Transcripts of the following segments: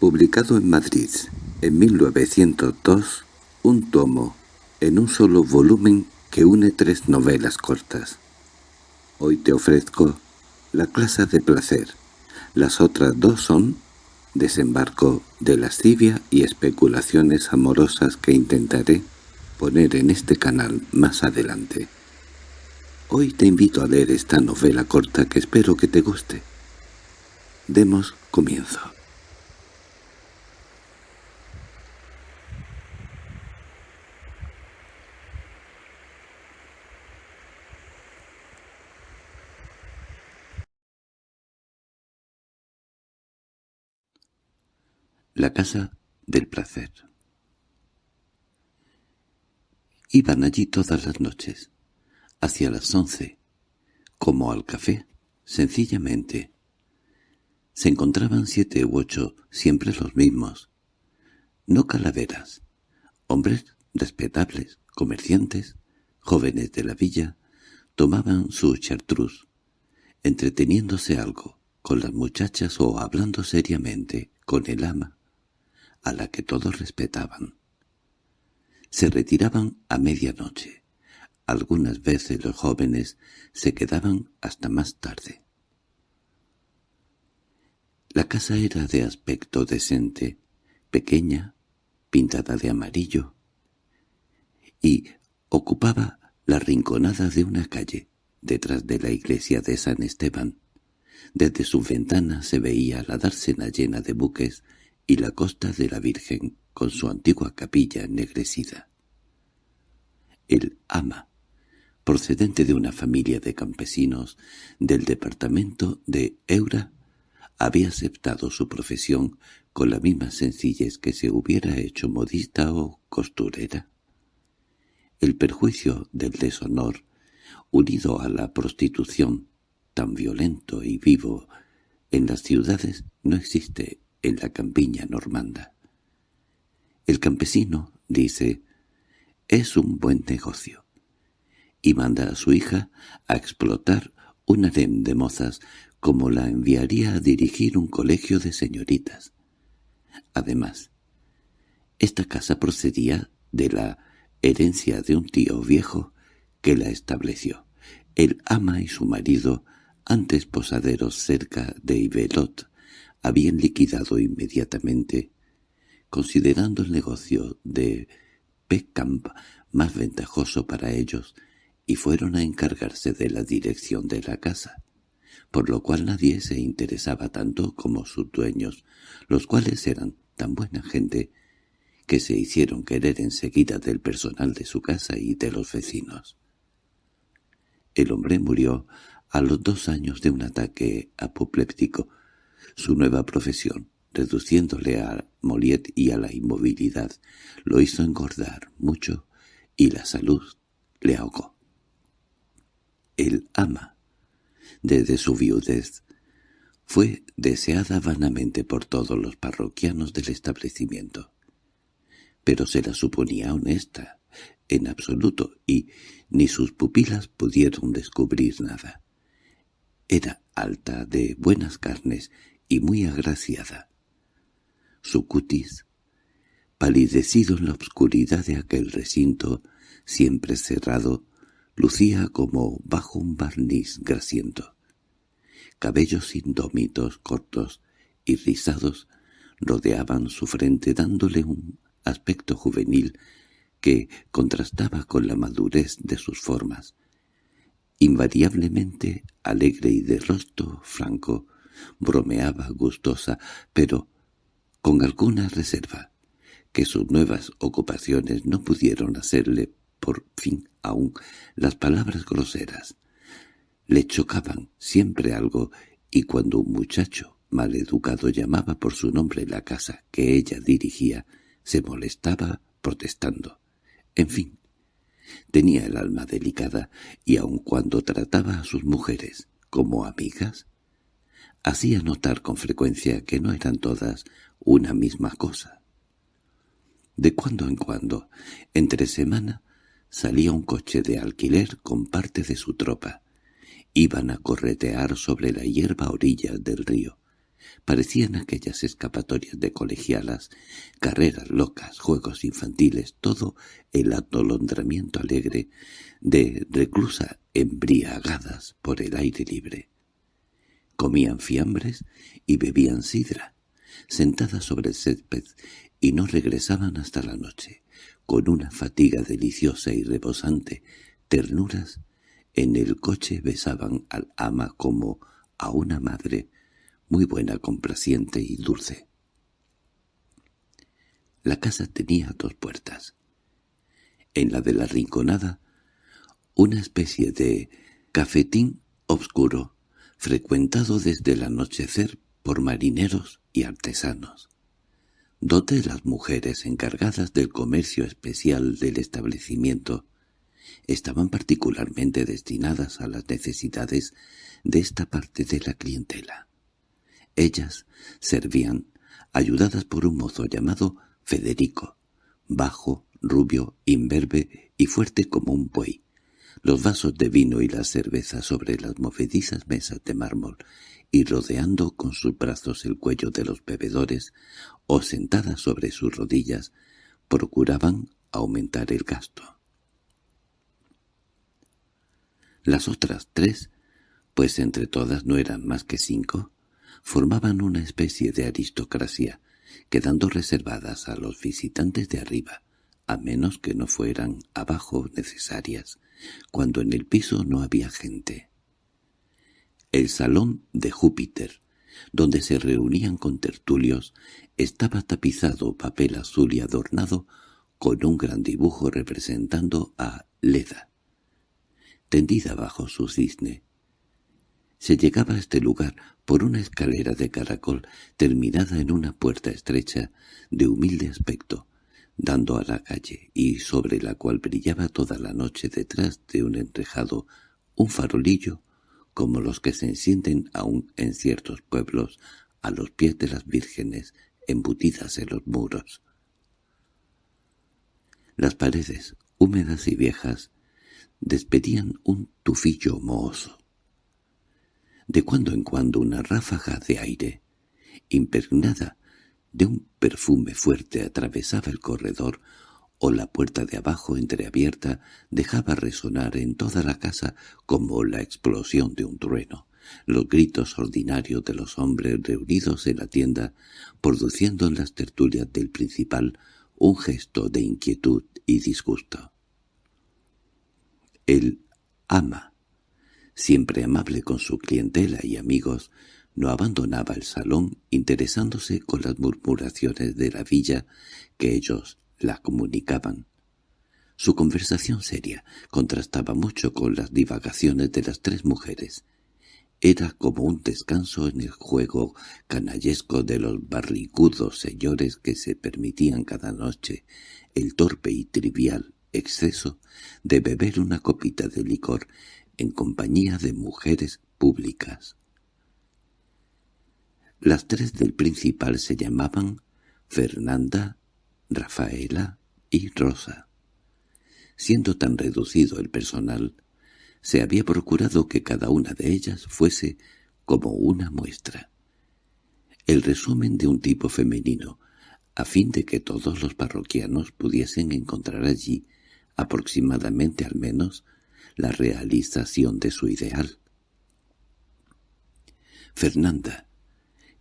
Publicado en Madrid en 1902, un tomo en un solo volumen que une tres novelas cortas. Hoy te ofrezco La clase de placer. Las otras dos son Desembarco de lascivia y especulaciones amorosas que intentaré poner en este canal más adelante. Hoy te invito a leer esta novela corta que espero que te guste. Demos comienzo. La casa del placer Iban allí todas las noches, hacia las once, como al café, sencillamente. Se encontraban siete u ocho, siempre los mismos. No calaveras, hombres respetables, comerciantes, jóvenes de la villa, tomaban su chartrus, entreteniéndose algo, con las muchachas o hablando seriamente, con el ama, a la que todos respetaban. Se retiraban a medianoche. Algunas veces los jóvenes se quedaban hasta más tarde. La casa era de aspecto decente, pequeña, pintada de amarillo, y ocupaba la rinconada de una calle, detrás de la iglesia de San Esteban. Desde su ventana se veía la dársena llena de buques y la costa de la Virgen con su antigua capilla ennegrecida. El ama, procedente de una familia de campesinos del departamento de Eura, había aceptado su profesión con la misma sencillez que se hubiera hecho modista o costurera. El perjuicio del deshonor, unido a la prostitución, tan violento y vivo en las ciudades, no existe en la campiña normanda. El campesino, dice, es un buen negocio, y manda a su hija a explotar un harem de mozas como la enviaría a dirigir un colegio de señoritas. Además, esta casa procedía de la herencia de un tío viejo que la estableció. El ama y su marido, antes posaderos cerca de Ibelot, habían liquidado inmediatamente, considerando el negocio de Peckamp más ventajoso para ellos, y fueron a encargarse de la dirección de la casa, por lo cual nadie se interesaba tanto como sus dueños, los cuales eran tan buena gente que se hicieron querer enseguida del personal de su casa y de los vecinos. El hombre murió a los dos años de un ataque apopléptico, su nueva profesión, reduciéndole a Moliet y a la inmovilidad, lo hizo engordar mucho y la salud le ahogó. El ama, desde su viudez, fue deseada vanamente por todos los parroquianos del establecimiento. Pero se la suponía honesta, en absoluto, y ni sus pupilas pudieron descubrir nada. Era alta, de buenas carnes y muy agraciada. Su cutis, palidecido en la oscuridad de aquel recinto, siempre cerrado, lucía como bajo un barniz grasiento. Cabellos indómitos, cortos y rizados, rodeaban su frente dándole un aspecto juvenil que contrastaba con la madurez de sus formas. Invariablemente alegre y de rostro franco, bromeaba gustosa, pero con alguna reserva, que sus nuevas ocupaciones no pudieron hacerle por fin aún las palabras groseras. Le chocaban siempre algo, y cuando un muchacho mal educado llamaba por su nombre la casa que ella dirigía, se molestaba protestando. En fin, tenía el alma delicada, y aun cuando trataba a sus mujeres como amigas, hacía notar con frecuencia que no eran todas una misma cosa. De cuando en cuando, entre semana, salía un coche de alquiler con parte de su tropa. Iban a corretear sobre la hierba a orillas del río. Parecían aquellas escapatorias de colegialas, carreras locas, juegos infantiles, todo el atolondramiento alegre de reclusa embriagadas por el aire libre. Comían fiambres y bebían sidra, sentadas sobre el césped, y no regresaban hasta la noche, con una fatiga deliciosa y reposante, ternuras, en el coche besaban al ama como a una madre, muy buena, complaciente y dulce. La casa tenía dos puertas. En la de la rinconada, una especie de cafetín obscuro, frecuentado desde el anochecer por marineros y artesanos, donde las mujeres encargadas del comercio especial del establecimiento estaban particularmente destinadas a las necesidades de esta parte de la clientela. Ellas servían, ayudadas por un mozo llamado Federico, bajo, rubio, imberbe y fuerte como un buey, los vasos de vino y la cerveza sobre las movedizas mesas de mármol y rodeando con sus brazos el cuello de los bebedores o sentadas sobre sus rodillas, procuraban aumentar el gasto. Las otras tres, pues entre todas no eran más que cinco, formaban una especie de aristocracia, quedando reservadas a los visitantes de arriba, a menos que no fueran abajo necesarias, cuando en el piso no había gente. El salón de Júpiter, donde se reunían con tertulios, estaba tapizado papel azul y adornado con un gran dibujo representando a Leda, tendida bajo su cisne, se llegaba a este lugar por una escalera de caracol terminada en una puerta estrecha de humilde aspecto, dando a la calle y sobre la cual brillaba toda la noche detrás de un enrejado un farolillo como los que se encienden aún en ciertos pueblos a los pies de las vírgenes embutidas en los muros. Las paredes, húmedas y viejas, despedían un tufillo mohoso. De cuando en cuando una ráfaga de aire, impregnada de un perfume fuerte, atravesaba el corredor o la puerta de abajo entreabierta dejaba resonar en toda la casa como la explosión de un trueno, los gritos ordinarios de los hombres reunidos en la tienda, produciendo en las tertulias del principal un gesto de inquietud y disgusto. El ama siempre amable con su clientela y amigos, no abandonaba el salón interesándose con las murmuraciones de la villa que ellos la comunicaban. Su conversación seria contrastaba mucho con las divagaciones de las tres mujeres. Era como un descanso en el juego canallesco de los barrigudos señores que se permitían cada noche el torpe y trivial exceso de beber una copita de licor en compañía de mujeres públicas. Las tres del principal se llamaban Fernanda, Rafaela y Rosa. Siendo tan reducido el personal, se había procurado que cada una de ellas fuese como una muestra. El resumen de un tipo femenino, a fin de que todos los parroquianos pudiesen encontrar allí, aproximadamente al menos, la realización de su ideal. Fernanda,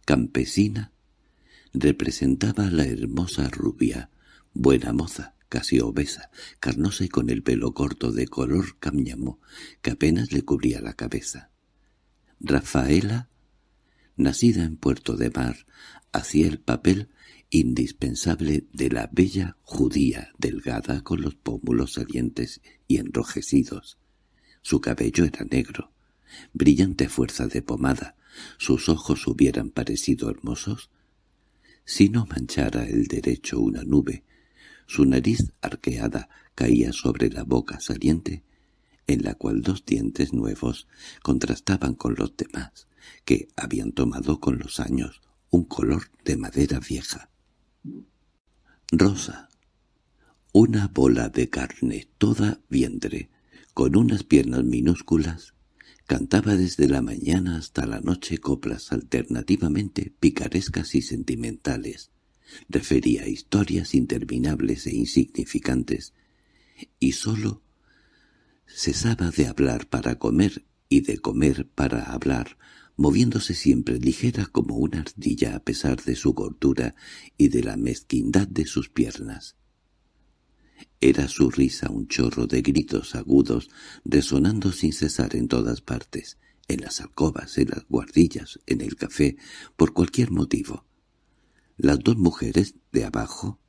campesina, representaba a la hermosa rubia, buena moza, casi obesa, carnosa y con el pelo corto de color cáñamo, que apenas le cubría la cabeza. Rafaela, nacida en Puerto de Mar, hacía el papel indispensable de la bella judía delgada con los pómulos salientes y enrojecidos. Su cabello era negro, brillante fuerza de pomada. Sus ojos hubieran parecido hermosos si no manchara el derecho una nube. Su nariz arqueada caía sobre la boca saliente, en la cual dos dientes nuevos contrastaban con los demás, que habían tomado con los años un color de madera vieja. Rosa. Una bola de carne toda vientre, con unas piernas minúsculas, Cantaba desde la mañana hasta la noche coplas alternativamente picarescas y sentimentales. Refería historias interminables e insignificantes, y sólo cesaba de hablar para comer y de comer para hablar, moviéndose siempre ligera como una ardilla a pesar de su gordura y de la mezquindad de sus piernas. Era su risa un chorro de gritos agudos, resonando sin cesar en todas partes, en las alcobas, en las guardillas, en el café, por cualquier motivo. Las dos mujeres de abajo,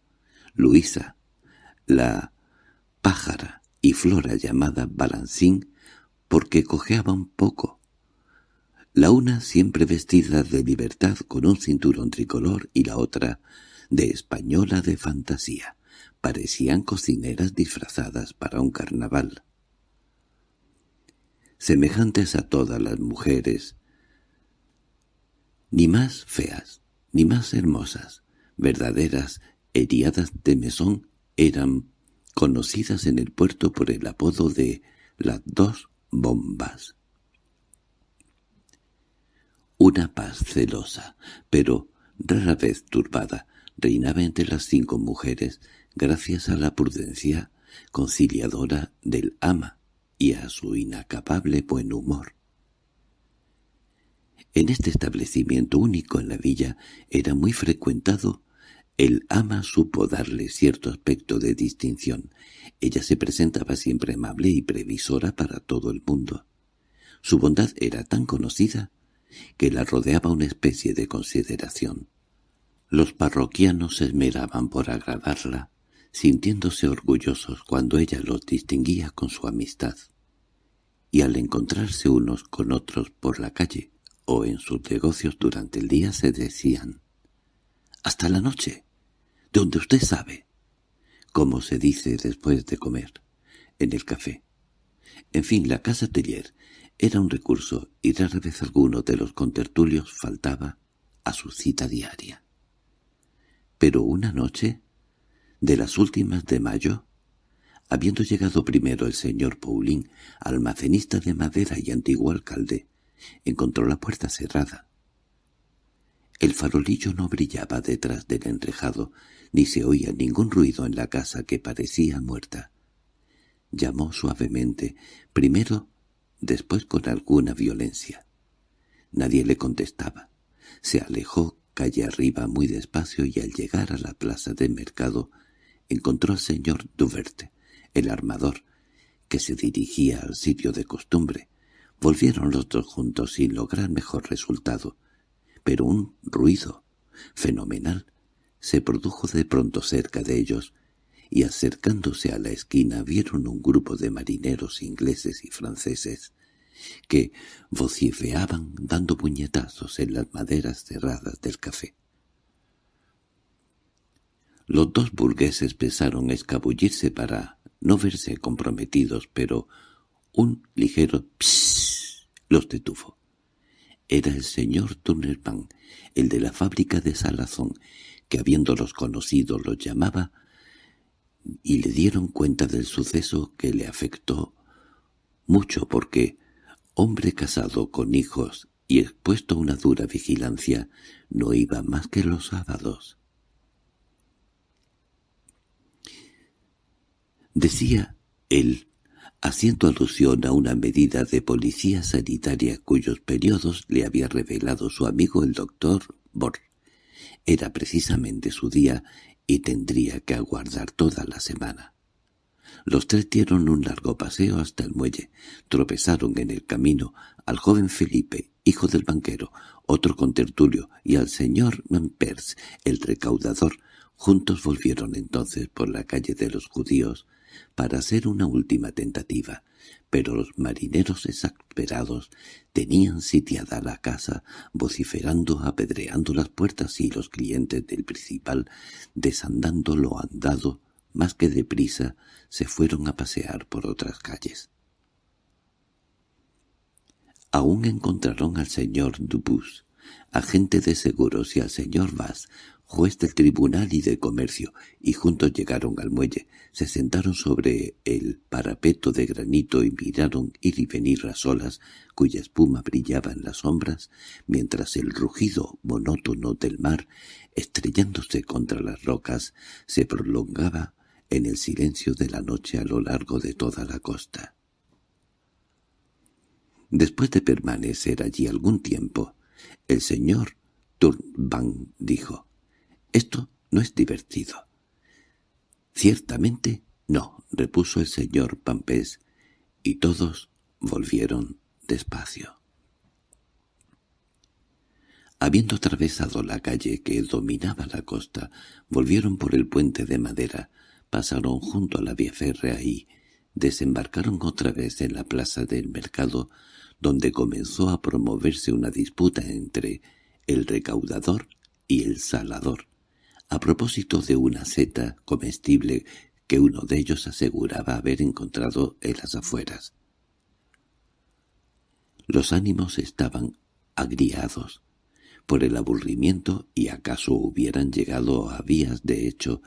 Luisa, la pájara y Flora llamada Balancín, porque cojeaba un poco. La una siempre vestida de libertad con un cinturón tricolor y la otra de española de fantasía parecían cocineras disfrazadas para un carnaval. Semejantes a todas las mujeres, ni más feas, ni más hermosas, verdaderas eriadas de mesón, eran conocidas en el puerto por el apodo de las dos bombas. Una paz celosa, pero rara vez turbada, reinaba entre las cinco mujeres gracias a la prudencia conciliadora del ama y a su inacabable buen humor. En este establecimiento único en la villa era muy frecuentado. El ama supo darle cierto aspecto de distinción. Ella se presentaba siempre amable y previsora para todo el mundo. Su bondad era tan conocida que la rodeaba una especie de consideración. Los parroquianos se esmeraban por agradarla, sintiéndose orgullosos cuando ella los distinguía con su amistad. Y al encontrarse unos con otros por la calle o en sus negocios durante el día se decían «¡Hasta la noche! donde usted sabe», como se dice después de comer, en el café. En fin, la casa Tellier era un recurso y rara vez alguno de los contertulios faltaba a su cita diaria. Pero una noche de las últimas de mayo, habiendo llegado primero el señor Paulín, almacenista de madera y antiguo alcalde, encontró la puerta cerrada. El farolillo no brillaba detrás del enrejado, ni se oía ningún ruido en la casa que parecía muerta. Llamó suavemente, primero, después con alguna violencia. Nadie le contestaba. Se alejó calle arriba muy despacio y al llegar a la plaza de mercado encontró al señor Duverte, el armador, que se dirigía al sitio de costumbre. Volvieron los dos juntos sin lograr mejor resultado, pero un ruido fenomenal se produjo de pronto cerca de ellos, y acercándose a la esquina vieron un grupo de marineros ingleses y franceses que vocifeaban dando puñetazos en las maderas cerradas del café. Los dos burgueses pensaron escabullirse para no verse comprometidos, pero un ligero psss los detuvo. Era el señor Turnerman, el de la fábrica de Salazón, que habiéndolos conocido los llamaba y le dieron cuenta del suceso que le afectó mucho porque, hombre casado con hijos y expuesto a una dura vigilancia, no iba más que los sábados. Decía él, haciendo alusión a una medida de policía sanitaria cuyos periodos le había revelado su amigo el doctor Bor. Era precisamente su día y tendría que aguardar toda la semana. Los tres dieron un largo paseo hasta el muelle, tropezaron en el camino al joven Felipe, hijo del banquero, otro contertulio, y al señor Mampers, el recaudador. Juntos volvieron entonces por la calle de los judíos, para hacer una última tentativa, pero los marineros exasperados tenían sitiada la casa, vociferando, apedreando las puertas y los clientes del principal, desandando lo andado, más que deprisa, se fueron a pasear por otras calles. Aún encontraron al señor Dubus, agente de seguros, y al señor Vaz, juez del tribunal y de comercio, y juntos llegaron al muelle, se sentaron sobre el parapeto de granito y miraron ir y venir las olas, cuya espuma brillaba en las sombras, mientras el rugido monótono del mar, estrellándose contra las rocas, se prolongaba en el silencio de la noche a lo largo de toda la costa. Después de permanecer allí algún tiempo, el señor Turban dijo, «Esto no es divertido». «Ciertamente no», repuso el señor Pampés, y todos volvieron despacio. Habiendo atravesado la calle que dominaba la costa, volvieron por el puente de madera, pasaron junto a la vía férrea y desembarcaron otra vez en la plaza del mercado, donde comenzó a promoverse una disputa entre el recaudador y el salador, a propósito de una seta comestible que uno de ellos aseguraba haber encontrado en las afueras. Los ánimos estaban agriados por el aburrimiento y acaso hubieran llegado a vías de hecho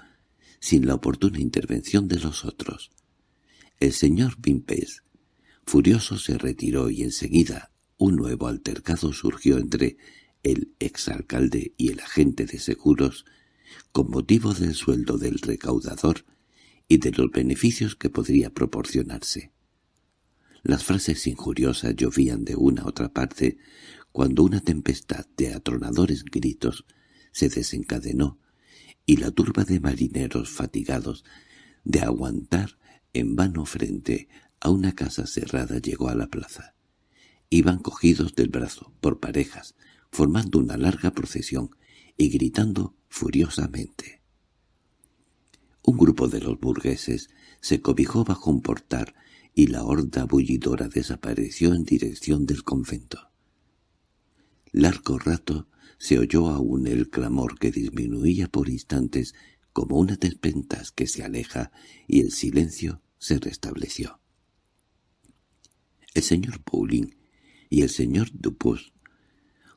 sin la oportuna intervención de los otros. El señor Vimpes, furioso, se retiró y enseguida un nuevo altercado surgió entre el exalcalde y el agente de seguros con motivo del sueldo del recaudador y de los beneficios que podría proporcionarse. Las frases injuriosas llovían de una a otra parte cuando una tempestad de atronadores gritos se desencadenó y la turba de marineros fatigados de aguantar en vano frente a una casa cerrada llegó a la plaza. Iban cogidos del brazo, por parejas, formando una larga procesión y gritando furiosamente. Un grupo de los burgueses se cobijó bajo un portal y la horda bullidora desapareció en dirección del convento. Largo rato se oyó aún el clamor que disminuía por instantes como una tempestad que se aleja y el silencio se restableció. El señor Pauling y el señor Dupus,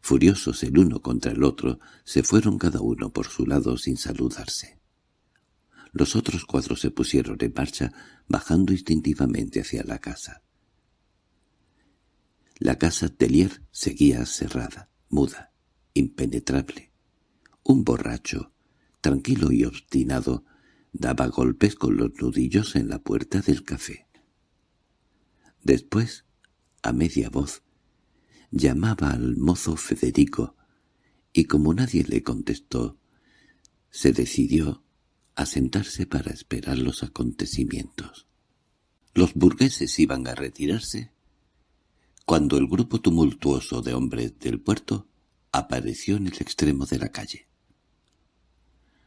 furiosos el uno contra el otro, se fueron cada uno por su lado sin saludarse. Los otros cuatro se pusieron en marcha, bajando instintivamente hacia la casa. La casa Tellier seguía cerrada, muda impenetrable. Un borracho, tranquilo y obstinado, daba golpes con los nudillos en la puerta del café. Después, a media voz, llamaba al mozo Federico, y como nadie le contestó, se decidió a sentarse para esperar los acontecimientos. Los burgueses iban a retirarse cuando el grupo tumultuoso de hombres del puerto apareció en el extremo de la calle.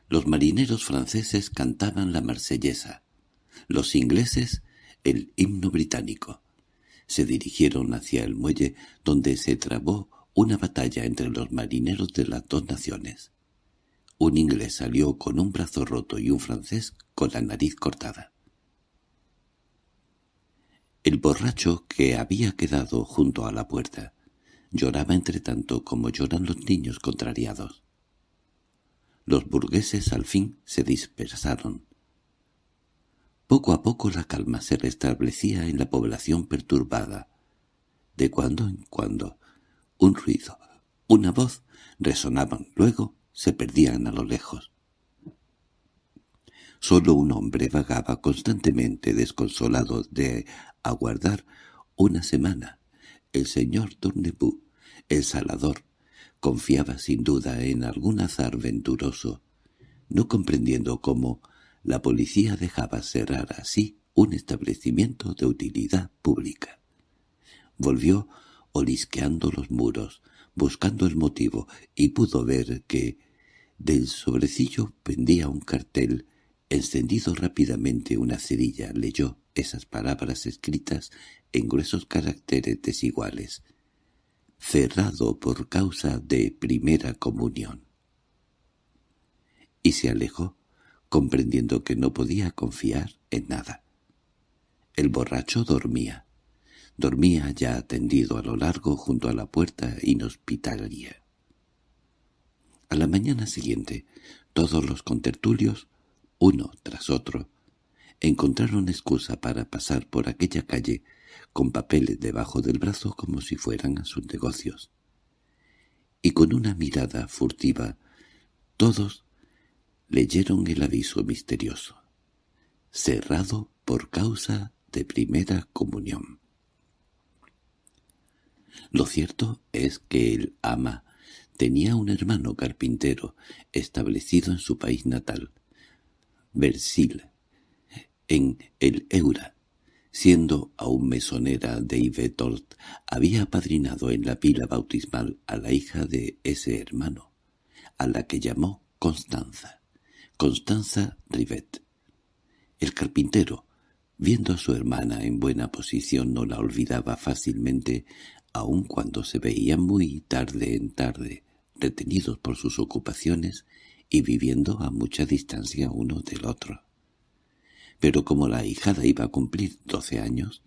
Los marineros franceses cantaban la marsellesa, los ingleses el himno británico. Se dirigieron hacia el muelle donde se trabó una batalla entre los marineros de las dos naciones. Un inglés salió con un brazo roto y un francés con la nariz cortada. El borracho que había quedado junto a la puerta Lloraba entre tanto como lloran los niños contrariados. Los burgueses al fin se dispersaron. Poco a poco la calma se restablecía en la población perturbada. De cuando en cuando, un ruido, una voz, resonaban, luego se perdían a lo lejos. Solo un hombre vagaba constantemente desconsolado de aguardar una semana el señor Tournebou, el salador, confiaba sin duda en algún azar venturoso, no comprendiendo cómo la policía dejaba cerrar así un establecimiento de utilidad pública. Volvió olisqueando los muros, buscando el motivo, y pudo ver que del sobrecillo pendía un cartel. Encendido rápidamente una cerilla, leyó esas palabras escritas en gruesos caracteres desiguales, cerrado por causa de primera comunión. Y se alejó, comprendiendo que no podía confiar en nada. El borracho dormía. Dormía ya tendido a lo largo junto a la puerta inhospitalaria. A la mañana siguiente, todos los contertulios, uno tras otro, encontraron excusa para pasar por aquella calle con papeles debajo del brazo como si fueran a sus negocios. Y con una mirada furtiva, todos leyeron el aviso misterioso. Cerrado por causa de primera comunión. Lo cierto es que el ama tenía un hermano carpintero establecido en su país natal, Versil, en el Eura. Siendo aún mesonera de Yvetort, había apadrinado en la pila bautismal a la hija de ese hermano, a la que llamó Constanza, Constanza Rivet. El carpintero, viendo a su hermana en buena posición, no la olvidaba fácilmente, aun cuando se veían muy tarde en tarde, retenidos por sus ocupaciones y viviendo a mucha distancia uno del otro pero como la hijada iba a cumplir doce años,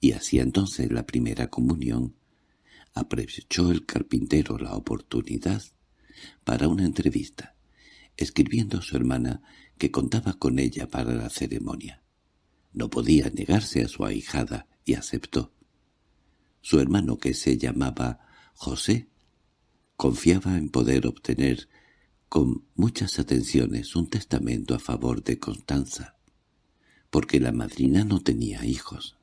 y hacía entonces la primera comunión, aprovechó el carpintero la oportunidad para una entrevista, escribiendo a su hermana que contaba con ella para la ceremonia. No podía negarse a su ahijada y aceptó. Su hermano, que se llamaba José, confiaba en poder obtener con muchas atenciones un testamento a favor de Constanza porque la madrina no tenía hijos.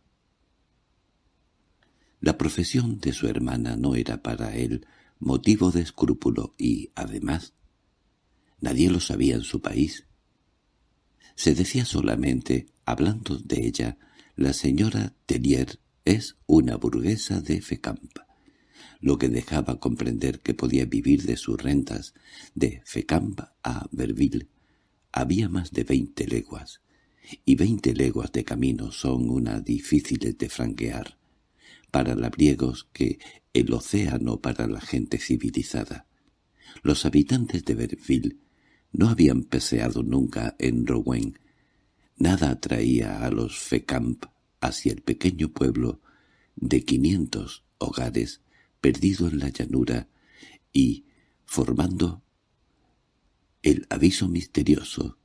La profesión de su hermana no era para él motivo de escrúpulo y, además, nadie lo sabía en su país. Se decía solamente, hablando de ella, la señora Tellier es una burguesa de Fecamp, lo que dejaba comprender que podía vivir de sus rentas. De Fecamp a Verville había más de veinte leguas, y veinte leguas de camino son una difíciles de franquear, para labriegos que el océano para la gente civilizada. Los habitantes de Berville no habían peseado nunca en Rouen. Nada atraía a los Fecamp hacia el pequeño pueblo de quinientos hogares perdido en la llanura y formando el aviso misterioso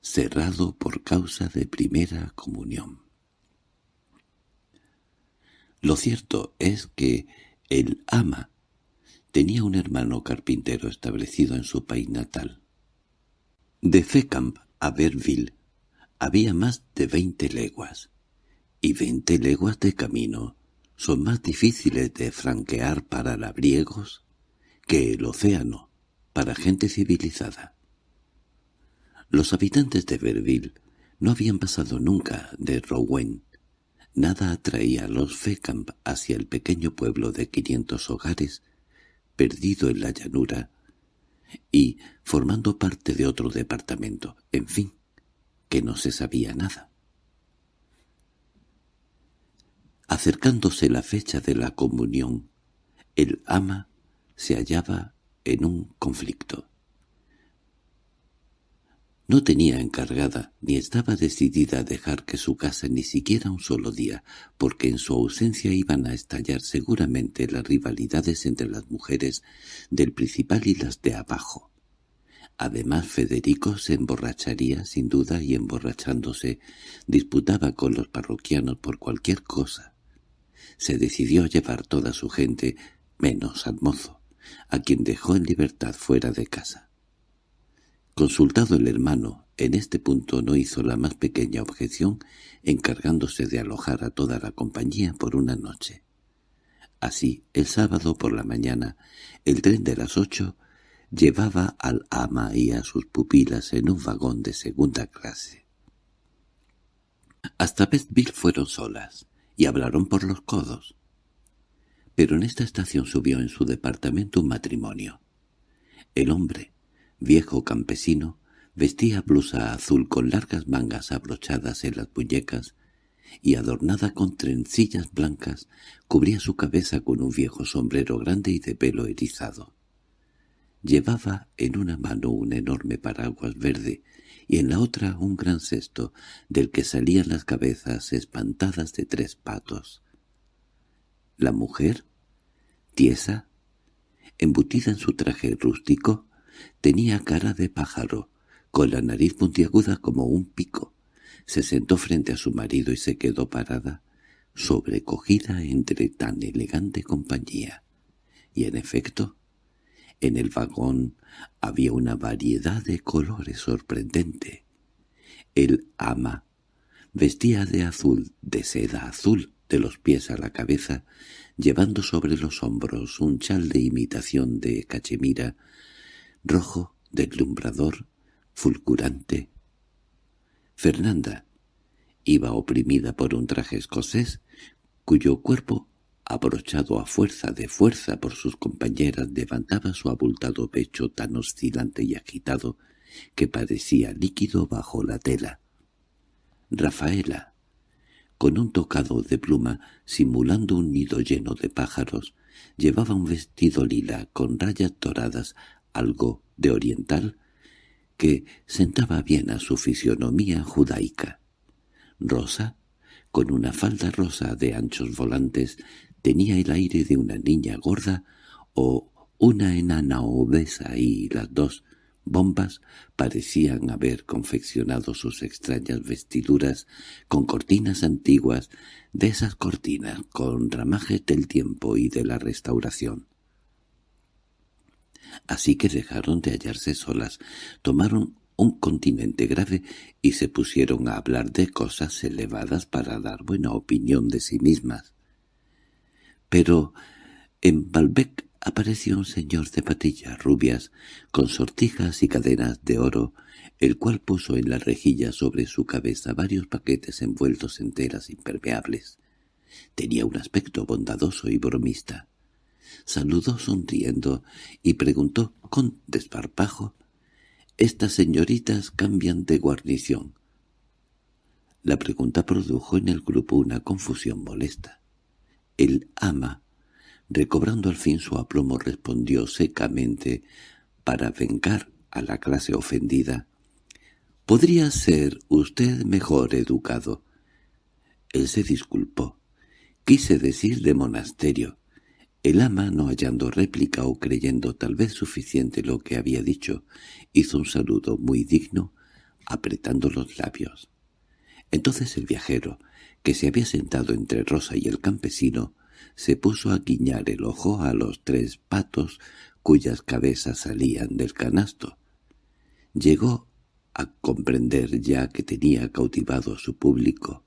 cerrado por causa de primera comunión. Lo cierto es que el ama tenía un hermano carpintero establecido en su país natal. De Fecamp a Berville había más de veinte leguas, y veinte leguas de camino son más difíciles de franquear para labriegos que el océano para gente civilizada. Los habitantes de Verville no habían pasado nunca de Rouen. Nada atraía a los Fecamp hacia el pequeño pueblo de quinientos hogares, perdido en la llanura, y formando parte de otro departamento, en fin, que no se sabía nada. Acercándose la fecha de la comunión, el ama se hallaba en un conflicto. No tenía encargada, ni estaba decidida a dejar que su casa ni siquiera un solo día, porque en su ausencia iban a estallar seguramente las rivalidades entre las mujeres del principal y las de abajo. Además Federico se emborracharía sin duda y emborrachándose disputaba con los parroquianos por cualquier cosa. Se decidió llevar toda su gente, menos al mozo, a quien dejó en libertad fuera de casa. Consultado el hermano, en este punto no hizo la más pequeña objeción, encargándose de alojar a toda la compañía por una noche. Así, el sábado por la mañana, el tren de las ocho llevaba al ama y a sus pupilas en un vagón de segunda clase. Hasta Bestville fueron solas, y hablaron por los codos. Pero en esta estación subió en su departamento un matrimonio. El hombre, viejo campesino, vestía blusa azul con largas mangas abrochadas en las muñecas y adornada con trencillas blancas, cubría su cabeza con un viejo sombrero grande y de pelo erizado. Llevaba en una mano un enorme paraguas verde y en la otra un gran cesto del que salían las cabezas espantadas de tres patos. La mujer, tiesa, embutida en su traje rústico, tenía cara de pájaro, con la nariz puntiaguda como un pico. Se sentó frente a su marido y se quedó parada, sobrecogida entre tan elegante compañía. Y en efecto, en el vagón había una variedad de colores sorprendente. El ama vestía de azul, de seda azul, de los pies a la cabeza, llevando sobre los hombros un chal de imitación de cachemira, rojo, deslumbrador, fulgurante. Fernanda iba oprimida por un traje escocés, cuyo cuerpo, abrochado a fuerza de fuerza por sus compañeras, levantaba su abultado pecho tan oscilante y agitado que parecía líquido bajo la tela. Rafaela, con un tocado de pluma simulando un nido lleno de pájaros, llevaba un vestido lila con rayas doradas, algo de oriental, que sentaba bien a su fisionomía judaica. Rosa, con una falda rosa de anchos volantes, tenía el aire de una niña gorda o una enana obesa y las dos bombas parecían haber confeccionado sus extrañas vestiduras con cortinas antiguas, de esas cortinas con ramajes del tiempo y de la restauración. Así que dejaron de hallarse solas, tomaron un continente grave y se pusieron a hablar de cosas elevadas para dar buena opinión de sí mismas. Pero en Balbec apareció un señor de patillas rubias, con sortijas y cadenas de oro, el cual puso en la rejilla sobre su cabeza varios paquetes envueltos en telas impermeables. Tenía un aspecto bondadoso y bromista. Saludó sonriendo y preguntó con desparpajo «¿Estas señoritas cambian de guarnición?» La pregunta produjo en el grupo una confusión molesta. El ama recobrando al fin su aplomo, respondió secamente, para vengar a la clase ofendida. «Podría ser usted mejor educado». Él se disculpó. Quise decir de monasterio. El ama, no hallando réplica o creyendo tal vez suficiente lo que había dicho, hizo un saludo muy digno, apretando los labios. Entonces el viajero, que se había sentado entre Rosa y el campesino, se puso a guiñar el ojo a los tres patos cuyas cabezas salían del canasto. Llegó a comprender ya que tenía cautivado a su público.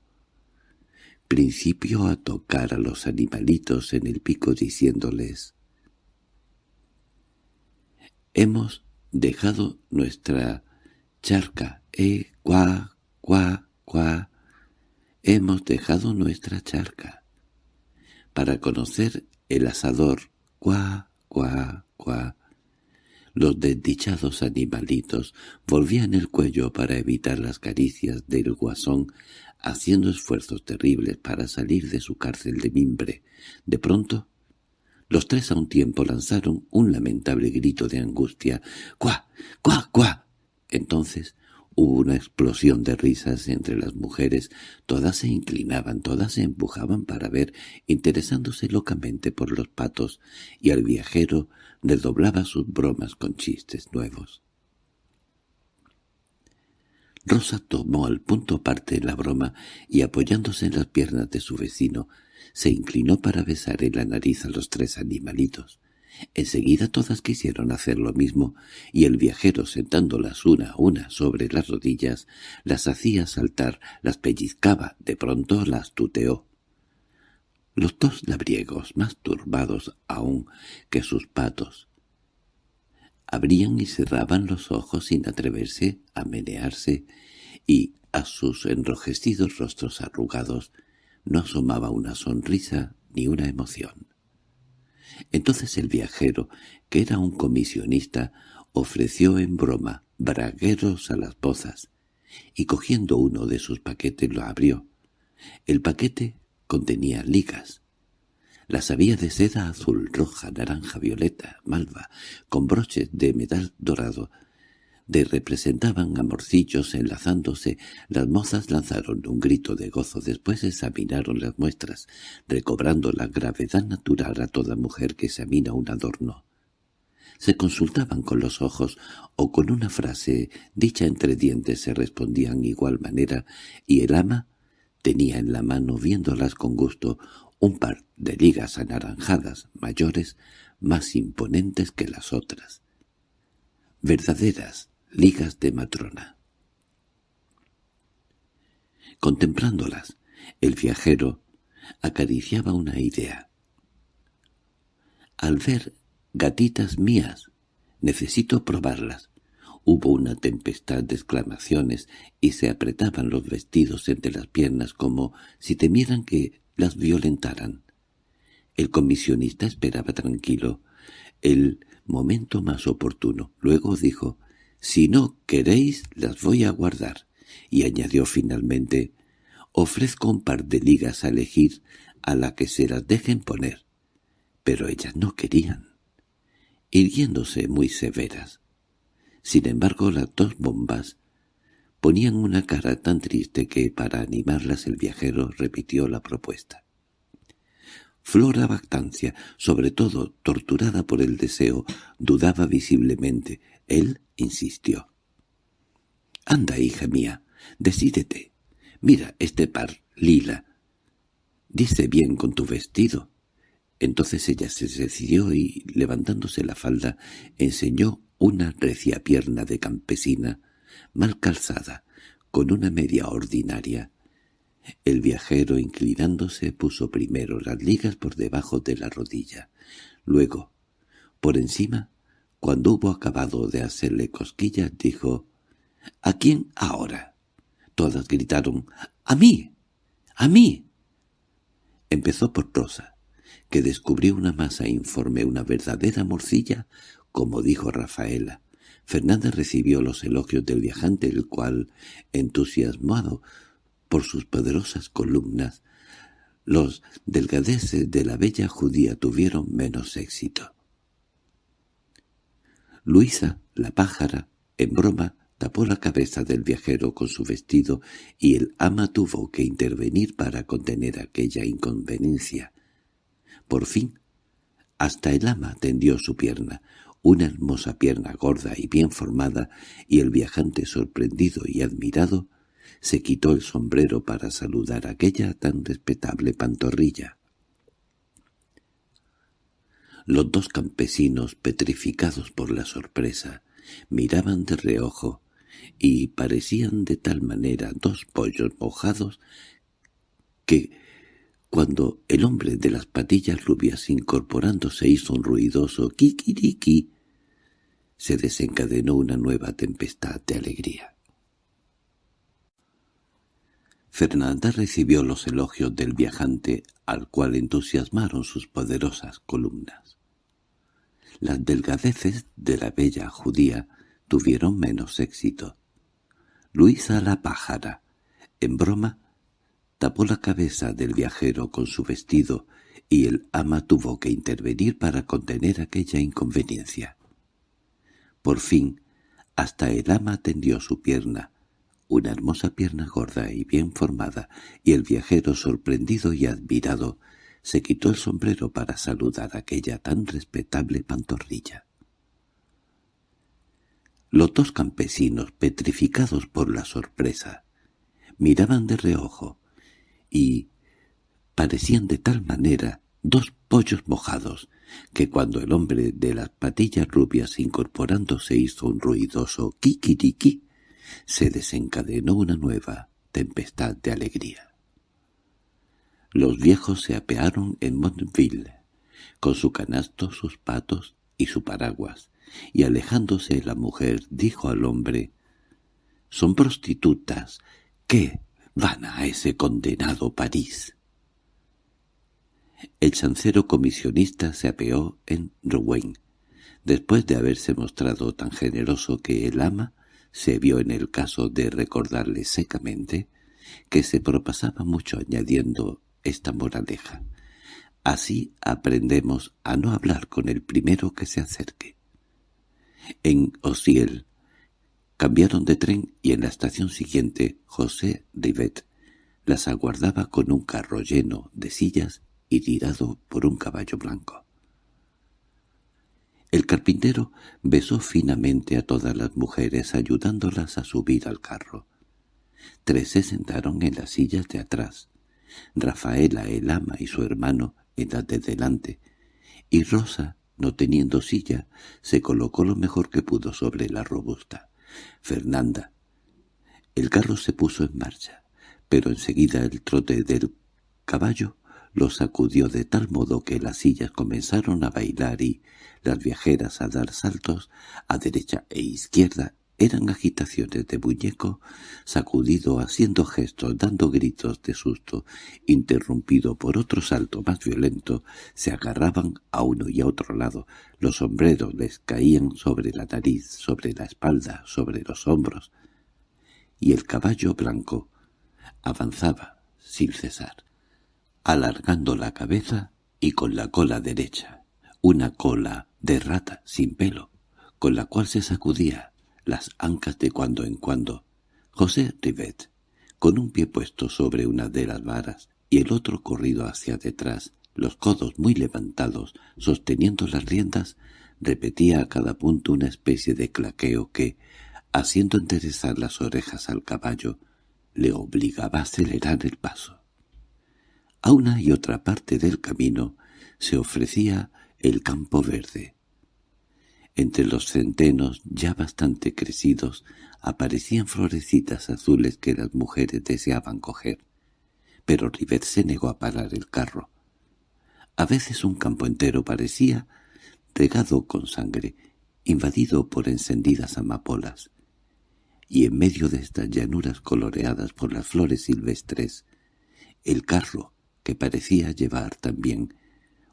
Principió a tocar a los animalitos en el pico diciéndoles «Hemos dejado nuestra charca, eh, cuá, cuá, cuá, hemos dejado nuestra charca» para conocer el asador. Cuá, cuá, cuá. Los desdichados animalitos volvían el cuello para evitar las caricias del guasón, haciendo esfuerzos terribles para salir de su cárcel de mimbre. De pronto, los tres a un tiempo lanzaron un lamentable grito de angustia. «¡Cuá! ¡Cuá! ¡Cuá!». Entonces Hubo una explosión de risas entre las mujeres, todas se inclinaban, todas se empujaban para ver, interesándose locamente por los patos, y al viajero redoblaba sus bromas con chistes nuevos. Rosa tomó al punto parte la broma y apoyándose en las piernas de su vecino, se inclinó para besar en la nariz a los tres animalitos. Enseguida todas quisieron hacer lo mismo, y el viajero sentándolas una a una sobre las rodillas, las hacía saltar, las pellizcaba, de pronto las tuteó. Los dos labriegos, más turbados aún que sus patos, abrían y cerraban los ojos sin atreverse a menearse, y a sus enrojecidos rostros arrugados no asomaba una sonrisa ni una emoción. Entonces el viajero, que era un comisionista, ofreció en broma bragueros a las pozas, y cogiendo uno de sus paquetes lo abrió. El paquete contenía ligas. Las había de seda azul, roja, naranja, violeta, malva, con broches de metal dorado, de representaban amorcillos enlazándose, las mozas lanzaron un grito de gozo, después examinaron las muestras, recobrando la gravedad natural a toda mujer que examina un adorno. se consultaban con los ojos o con una frase dicha entre dientes se respondían igual manera y el ama tenía en la mano viéndolas con gusto un par de ligas anaranjadas mayores más imponentes que las otras. Verdaderas ligas de matrona. Contemplándolas, el viajero acariciaba una idea. Al ver gatitas mías, necesito probarlas. Hubo una tempestad de exclamaciones y se apretaban los vestidos entre las piernas como si temieran que las violentaran. El comisionista esperaba tranquilo el momento más oportuno. Luego dijo, «Si no queréis, las voy a guardar». Y añadió finalmente, «Ofrezco un par de ligas a elegir a la que se las dejen poner». Pero ellas no querían, irguiéndose muy severas. Sin embargo, las dos bombas ponían una cara tan triste que para animarlas el viajero repitió la propuesta. Flora Bactancia, sobre todo torturada por el deseo, dudaba visiblemente. Él insistió. «Anda, hija mía, decídete. Mira este par, lila. Dice bien con tu vestido». Entonces ella se decidió y, levantándose la falda, enseñó una recia pierna de campesina, mal calzada, con una media ordinaria, el viajero, inclinándose, puso primero las ligas por debajo de la rodilla. Luego, por encima, cuando hubo acabado de hacerle cosquillas, dijo «¿A quién ahora?» Todas gritaron «¡A mí! ¡A mí!». Empezó por Rosa, que descubrió una masa informe, una verdadera morcilla, como dijo Rafaela. Fernanda recibió los elogios del viajante, el cual, entusiasmado, por sus poderosas columnas, los delgadeces de la bella judía tuvieron menos éxito. Luisa, la pájara, en broma, tapó la cabeza del viajero con su vestido y el ama tuvo que intervenir para contener aquella inconveniencia. Por fin, hasta el ama tendió su pierna, una hermosa pierna gorda y bien formada, y el viajante sorprendido y admirado se quitó el sombrero para saludar a aquella tan respetable pantorrilla. Los dos campesinos, petrificados por la sorpresa, miraban de reojo y parecían de tal manera dos pollos mojados que, cuando el hombre de las patillas rubias incorporándose hizo un ruidoso kikiriki, se desencadenó una nueva tempestad de alegría. Fernanda recibió los elogios del viajante, al cual entusiasmaron sus poderosas columnas. Las delgadeces de la bella judía tuvieron menos éxito. Luisa la pájara, en broma, tapó la cabeza del viajero con su vestido y el ama tuvo que intervenir para contener aquella inconveniencia. Por fin, hasta el ama tendió su pierna, una hermosa pierna gorda y bien formada, y el viajero, sorprendido y admirado, se quitó el sombrero para saludar aquella tan respetable pantorrilla. Los dos campesinos, petrificados por la sorpresa, miraban de reojo, y parecían de tal manera dos pollos mojados, que cuando el hombre de las patillas rubias incorporándose hizo un ruidoso kikiriki, se desencadenó una nueva tempestad de alegría. Los viejos se apearon en Montville, con su canasto, sus patos y su paraguas, y alejándose la mujer dijo al hombre, «Son prostitutas, ¿qué van a ese condenado París?» El chancero comisionista se apeó en Rouen, después de haberse mostrado tan generoso que el ama se vio en el caso de recordarle secamente que se propasaba mucho añadiendo esta moraleja. Así aprendemos a no hablar con el primero que se acerque. En Osiel cambiaron de tren y en la estación siguiente José Rivet las aguardaba con un carro lleno de sillas y tirado por un caballo blanco. El carpintero besó finamente a todas las mujeres ayudándolas a subir al carro. Tres se sentaron en las sillas de atrás. Rafaela, el ama y su hermano en las de delante. Y Rosa, no teniendo silla, se colocó lo mejor que pudo sobre la robusta. Fernanda. El carro se puso en marcha, pero enseguida el trote del caballo lo sacudió de tal modo que las sillas comenzaron a bailar y las viajeras a dar saltos a derecha e izquierda eran agitaciones de muñeco sacudido haciendo gestos, dando gritos de susto, interrumpido por otro salto más violento, se agarraban a uno y a otro lado, los sombreros les caían sobre la nariz, sobre la espalda, sobre los hombros, y el caballo blanco avanzaba sin cesar alargando la cabeza y con la cola derecha, una cola de rata sin pelo, con la cual se sacudía las ancas de cuando en cuando. José Rivet, con un pie puesto sobre una de las varas y el otro corrido hacia detrás, los codos muy levantados, sosteniendo las riendas, repetía a cada punto una especie de claqueo que, haciendo enderezar las orejas al caballo, le obligaba a acelerar el paso. A una y otra parte del camino se ofrecía el campo verde. Entre los centenos ya bastante crecidos aparecían florecitas azules que las mujeres deseaban coger, pero Rivet se negó a parar el carro. A veces un campo entero parecía regado con sangre, invadido por encendidas amapolas, y en medio de estas llanuras coloreadas por las flores silvestres, el carro que parecía llevar también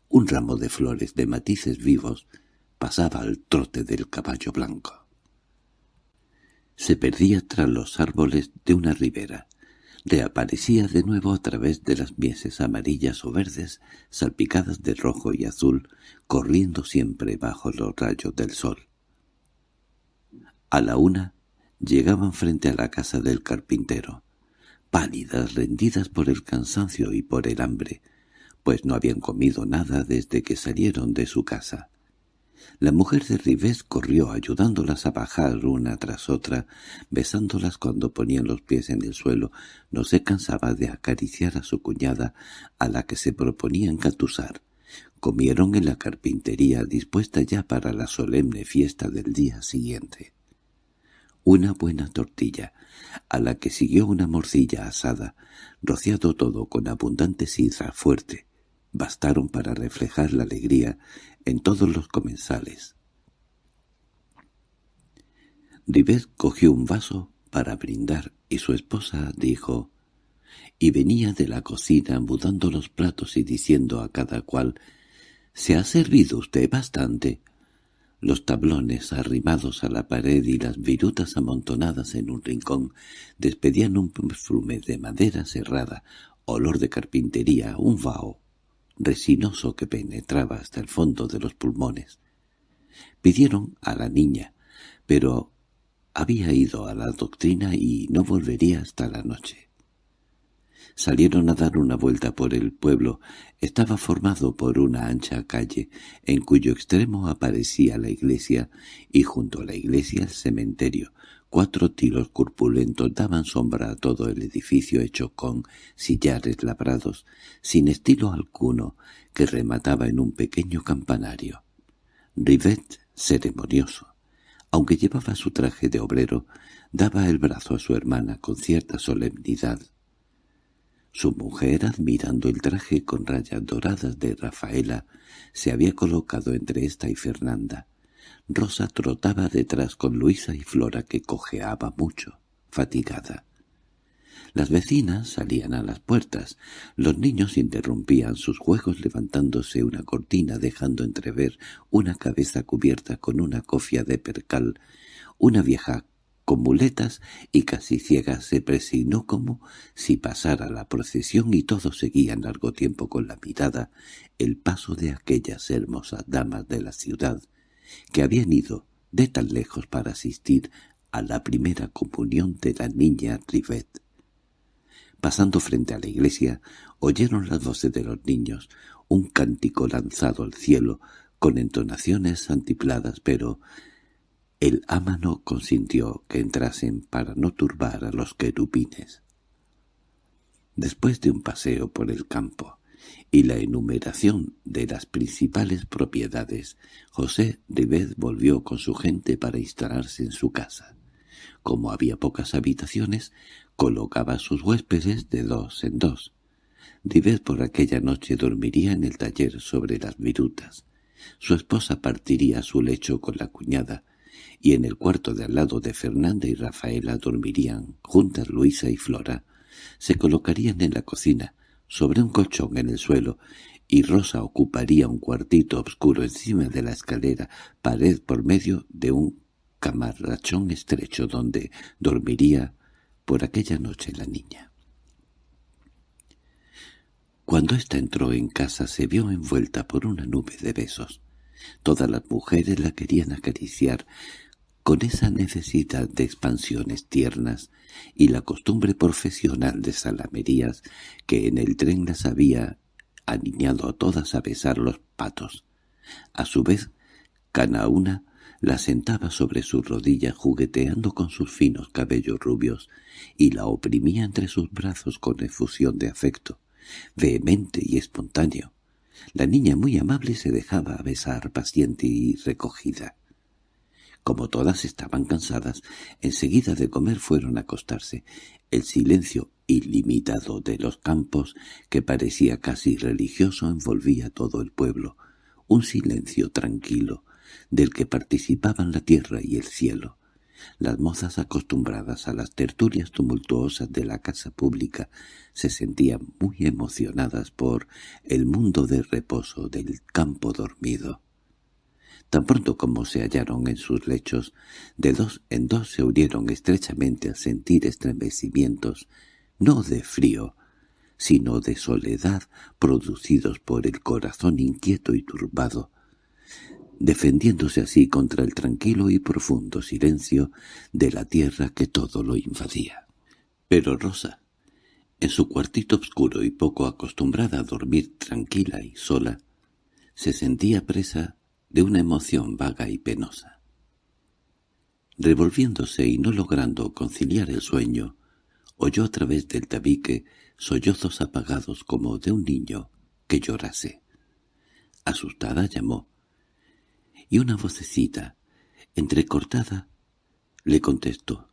un ramo de flores de matices vivos, pasaba al trote del caballo blanco. Se perdía tras los árboles de una ribera, reaparecía de nuevo a través de las mieses amarillas o verdes, salpicadas de rojo y azul, corriendo siempre bajo los rayos del sol. A la una llegaban frente a la casa del carpintero pálidas, rendidas por el cansancio y por el hambre, pues no habían comido nada desde que salieron de su casa. La mujer de Rivés corrió ayudándolas a bajar una tras otra, besándolas cuando ponían los pies en el suelo. No se cansaba de acariciar a su cuñada, a la que se proponía encatusar. Comieron en la carpintería dispuesta ya para la solemne fiesta del día siguiente. Una buena tortilla, a la que siguió una morcilla asada, rociado todo con abundante sidra fuerte, bastaron para reflejar la alegría en todos los comensales. Rivet cogió un vaso para brindar y su esposa dijo, y venía de la cocina mudando los platos y diciendo a cada cual, «¿Se ha servido usted bastante?» Los tablones arrimados a la pared y las virutas amontonadas en un rincón despedían un perfume de madera cerrada, olor de carpintería, un vaho resinoso que penetraba hasta el fondo de los pulmones. Pidieron a la niña, pero había ido a la doctrina y no volvería hasta la noche. Salieron a dar una vuelta por el pueblo. Estaba formado por una ancha calle, en cuyo extremo aparecía la iglesia, y junto a la iglesia el cementerio. Cuatro tiros corpulentos daban sombra a todo el edificio hecho con sillares labrados, sin estilo alguno, que remataba en un pequeño campanario. Rivet, ceremonioso, aunque llevaba su traje de obrero, daba el brazo a su hermana con cierta solemnidad su mujer, admirando el traje con rayas doradas de Rafaela, se había colocado entre esta y Fernanda. Rosa trotaba detrás con Luisa y Flora, que cojeaba mucho, fatigada. Las vecinas salían a las puertas. Los niños interrumpían sus juegos levantándose una cortina dejando entrever una cabeza cubierta con una cofia de percal, una vieja con muletas y casi ciega se presignó como si pasara la procesión y todos seguían largo tiempo con la mirada el paso de aquellas hermosas damas de la ciudad que habían ido de tan lejos para asistir a la primera comunión de la niña Rivet. Pasando frente a la iglesia, oyeron las voces de los niños, un cántico lanzado al cielo, con entonaciones antipladas, pero el ámano consintió que entrasen para no turbar a los querubines. Después de un paseo por el campo y la enumeración de las principales propiedades, José Ribet volvió con su gente para instalarse en su casa. Como había pocas habitaciones, colocaba a sus huéspedes de dos en dos. Ribet por aquella noche dormiría en el taller sobre las virutas. Su esposa partiría a su lecho con la cuñada, y en el cuarto de al lado de Fernanda y Rafaela dormirían juntas Luisa y Flora, se colocarían en la cocina, sobre un colchón en el suelo, y Rosa ocuparía un cuartito oscuro encima de la escalera, pared por medio de un camarrachón estrecho donde dormiría por aquella noche la niña. Cuando ésta entró en casa se vio envuelta por una nube de besos. Todas las mujeres la querían acariciar, con esa necesidad de expansiones tiernas y la costumbre profesional de salamerías que en el tren las había aniñado a todas a besar los patos. A su vez, cada una la sentaba sobre su rodilla jugueteando con sus finos cabellos rubios y la oprimía entre sus brazos con efusión de afecto, vehemente y espontáneo. La niña muy amable se dejaba besar paciente y recogida. Como todas estaban cansadas, enseguida de comer fueron a acostarse. El silencio ilimitado de los campos, que parecía casi religioso, envolvía todo el pueblo. Un silencio tranquilo, del que participaban la tierra y el cielo. Las mozas acostumbradas a las tertulias tumultuosas de la casa pública se sentían muy emocionadas por el mundo de reposo del campo dormido. Tan pronto como se hallaron en sus lechos, de dos en dos se unieron estrechamente a sentir estremecimientos, no de frío, sino de soledad producidos por el corazón inquieto y turbado, defendiéndose así contra el tranquilo y profundo silencio de la tierra que todo lo invadía. Pero Rosa, en su cuartito oscuro y poco acostumbrada a dormir tranquila y sola, se sentía presa de una emoción vaga y penosa. Revolviéndose y no logrando conciliar el sueño, oyó a través del tabique sollozos apagados como de un niño que llorase. Asustada llamó, y una vocecita, entrecortada, le contestó.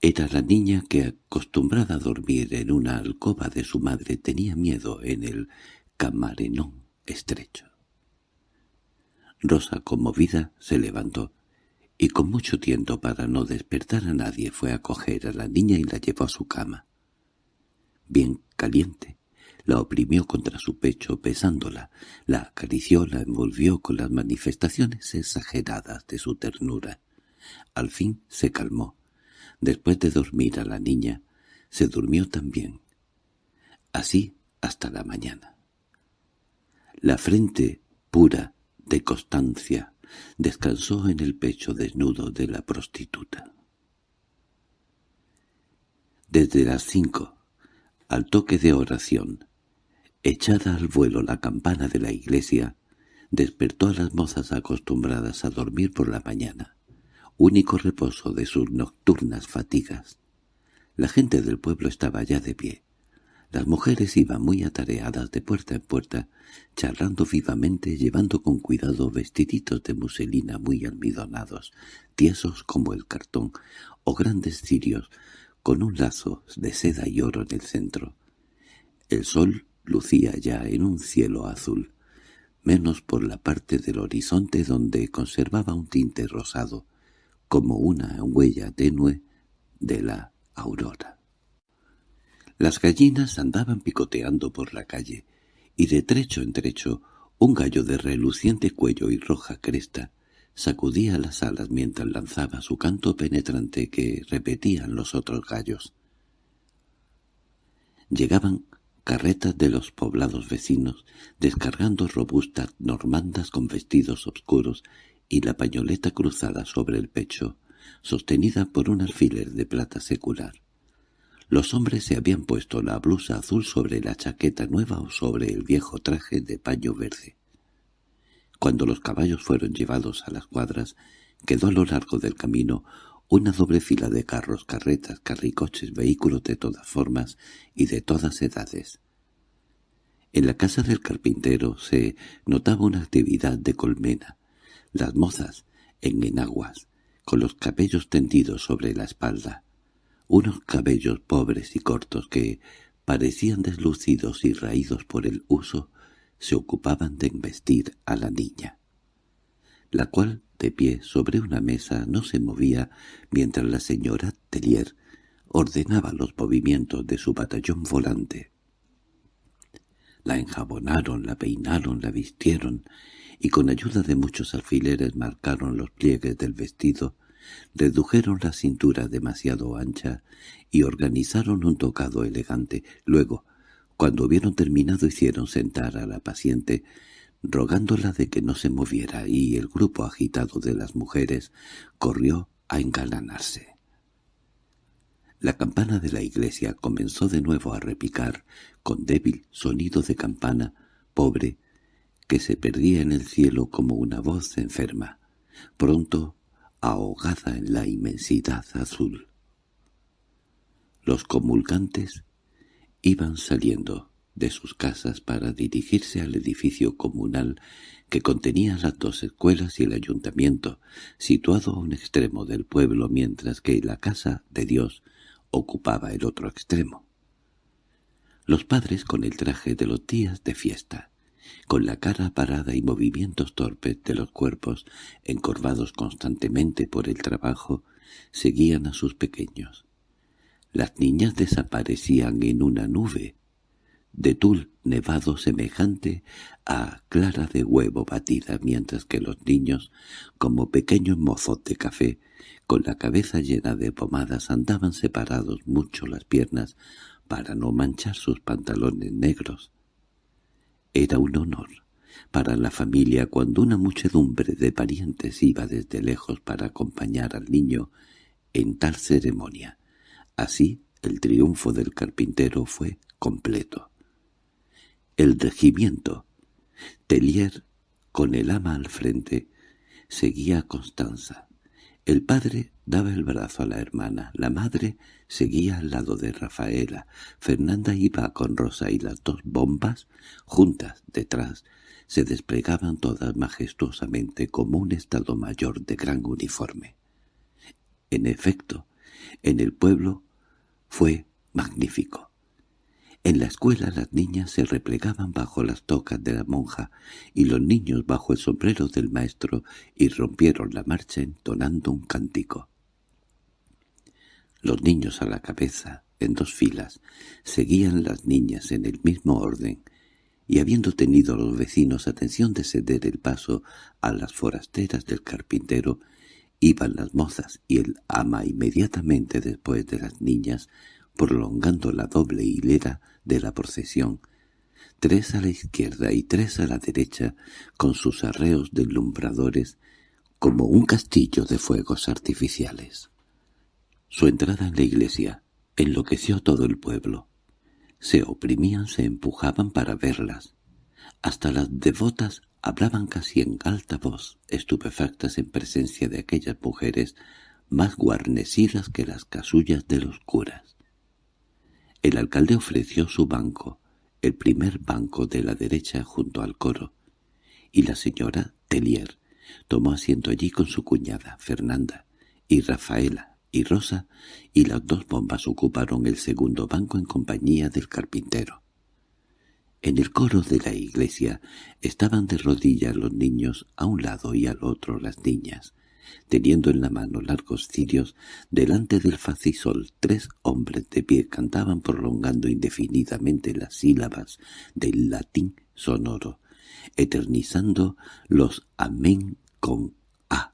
Era la niña que, acostumbrada a dormir en una alcoba de su madre, tenía miedo en el camarenón estrecho. Rosa, conmovida, se levantó, y con mucho tiento para no despertar a nadie fue a coger a la niña y la llevó a su cama. Bien caliente, la oprimió contra su pecho besándola, la acarició, la envolvió con las manifestaciones exageradas de su ternura. Al fin se calmó. Después de dormir a la niña, se durmió también. Así hasta la mañana. La frente pura, de Constancia descansó en el pecho desnudo de la prostituta. Desde las cinco, al toque de oración, echada al vuelo la campana de la iglesia, despertó a las mozas acostumbradas a dormir por la mañana, único reposo de sus nocturnas fatigas. La gente del pueblo estaba ya de pie, las mujeres iban muy atareadas de puerta en puerta, charlando vivamente, llevando con cuidado vestiditos de muselina muy almidonados, tiesos como el cartón, o grandes cirios, con un lazo de seda y oro en el centro. El sol lucía ya en un cielo azul, menos por la parte del horizonte donde conservaba un tinte rosado, como una huella tenue de la aurora. Las gallinas andaban picoteando por la calle, y de trecho en trecho un gallo de reluciente cuello y roja cresta sacudía las alas mientras lanzaba su canto penetrante que repetían los otros gallos. Llegaban carretas de los poblados vecinos, descargando robustas normandas con vestidos oscuros y la pañoleta cruzada sobre el pecho, sostenida por un alfiler de plata secular. Los hombres se habían puesto la blusa azul sobre la chaqueta nueva o sobre el viejo traje de paño verde. Cuando los caballos fueron llevados a las cuadras, quedó a lo largo del camino una doble fila de carros, carretas, carricoches, vehículos de todas formas y de todas edades. En la casa del carpintero se notaba una actividad de colmena. Las mozas, en enaguas, con los cabellos tendidos sobre la espalda, unos cabellos pobres y cortos que parecían deslucidos y raídos por el uso, se ocupaban de investir a la niña, la cual, de pie sobre una mesa, no se movía mientras la señora Tellier ordenaba los movimientos de su batallón volante. La enjabonaron, la peinaron, la vistieron, y con ayuda de muchos alfileres marcaron los pliegues del vestido, redujeron la cintura demasiado ancha y organizaron un tocado elegante. Luego, cuando hubieron terminado hicieron sentar a la paciente, rogándola de que no se moviera, y el grupo agitado de las mujeres corrió a engalanarse. La campana de la iglesia comenzó de nuevo a repicar, con débil sonido de campana, pobre, que se perdía en el cielo como una voz enferma, pronto ahogada en la inmensidad azul. Los comulgantes iban saliendo de sus casas para dirigirse al edificio comunal que contenía las dos escuelas y el ayuntamiento, situado a un extremo del pueblo mientras que la casa de Dios ocupaba el otro extremo. Los padres con el traje de los días de fiesta, con la cara parada y movimientos torpes de los cuerpos encorvados constantemente por el trabajo, seguían a sus pequeños. Las niñas desaparecían en una nube, de tul nevado semejante a clara de huevo batida, mientras que los niños, como pequeños mozos de café, con la cabeza llena de pomadas andaban separados mucho las piernas para no manchar sus pantalones negros. Era un honor para la familia cuando una muchedumbre de parientes iba desde lejos para acompañar al niño en tal ceremonia. Así el triunfo del carpintero fue completo. El regimiento, Tellier, con el ama al frente, seguía a Constanza. El padre daba el brazo a la hermana, la madre seguía al lado de Rafaela, Fernanda iba con Rosa y las dos bombas, juntas detrás, se desplegaban todas majestuosamente como un estado mayor de gran uniforme. En efecto, en el pueblo fue magnífico. En la escuela las niñas se replegaban bajo las tocas de la monja y los niños bajo el sombrero del maestro y rompieron la marcha entonando un cántico. Los niños a la cabeza, en dos filas, seguían las niñas en el mismo orden, y habiendo tenido los vecinos atención de ceder el paso a las forasteras del carpintero, iban las mozas y el ama inmediatamente después de las niñas, prolongando la doble hilera de la procesión, tres a la izquierda y tres a la derecha, con sus arreos deslumbradores, como un castillo de fuegos artificiales. Su entrada en la iglesia enloqueció todo el pueblo. Se oprimían, se empujaban para verlas. Hasta las devotas hablaban casi en alta voz, estupefactas en presencia de aquellas mujeres más guarnecidas que las casullas de los curas. El alcalde ofreció su banco, el primer banco de la derecha junto al coro, y la señora Tellier tomó asiento allí con su cuñada, Fernanda, y Rafaela y Rosa, y las dos bombas ocuparon el segundo banco en compañía del carpintero. En el coro de la iglesia estaban de rodillas los niños a un lado y al otro las niñas, Teniendo en la mano largos cirios, delante del facisol tres hombres de pie cantaban prolongando indefinidamente las sílabas del latín sonoro, eternizando los amén con a,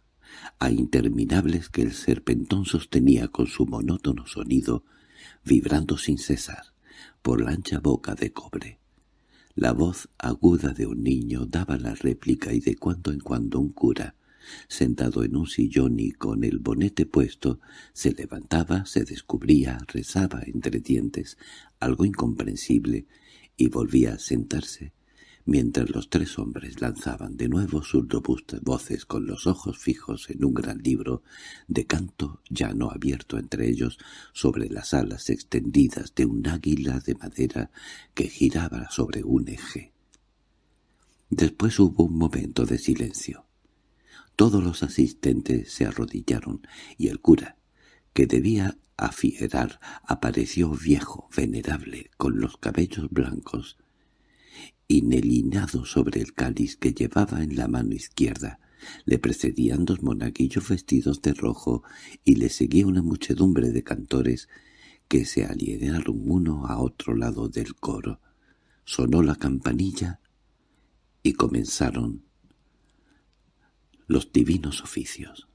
a interminables que el serpentón sostenía con su monótono sonido, vibrando sin cesar, por la ancha boca de cobre. La voz aguda de un niño daba la réplica y de cuando en cuando un cura, sentado en un sillón y con el bonete puesto, se levantaba, se descubría, rezaba entre dientes, algo incomprensible, y volvía a sentarse, mientras los tres hombres lanzaban de nuevo sus robustas voces con los ojos fijos en un gran libro de canto ya no abierto entre ellos sobre las alas extendidas de un águila de madera que giraba sobre un eje. Después hubo un momento de silencio. Todos los asistentes se arrodillaron y el cura, que debía afierar, apareció viejo, venerable, con los cabellos blancos, inhelinado sobre el cáliz que llevaba en la mano izquierda. Le precedían dos monaguillos vestidos de rojo y le seguía una muchedumbre de cantores que se alinearon uno a otro lado del coro. Sonó la campanilla y comenzaron los divinos oficios.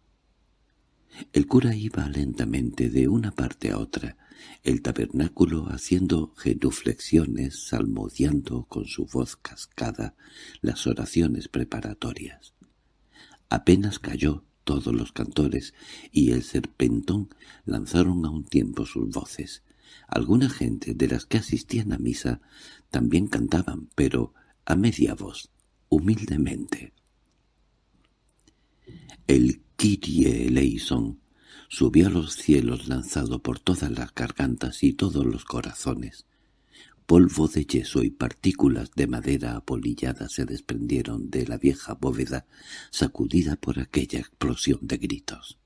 El cura iba lentamente de una parte a otra, el tabernáculo haciendo genuflexiones, salmodiando con su voz cascada las oraciones preparatorias. Apenas cayó todos los cantores y el serpentón lanzaron a un tiempo sus voces. Alguna gente de las que asistían a misa también cantaban, pero a media voz, humildemente. El Kyrie eleison subió a los cielos lanzado por todas las gargantas y todos los corazones. Polvo de yeso y partículas de madera apolillada se desprendieron de la vieja bóveda sacudida por aquella explosión de gritos.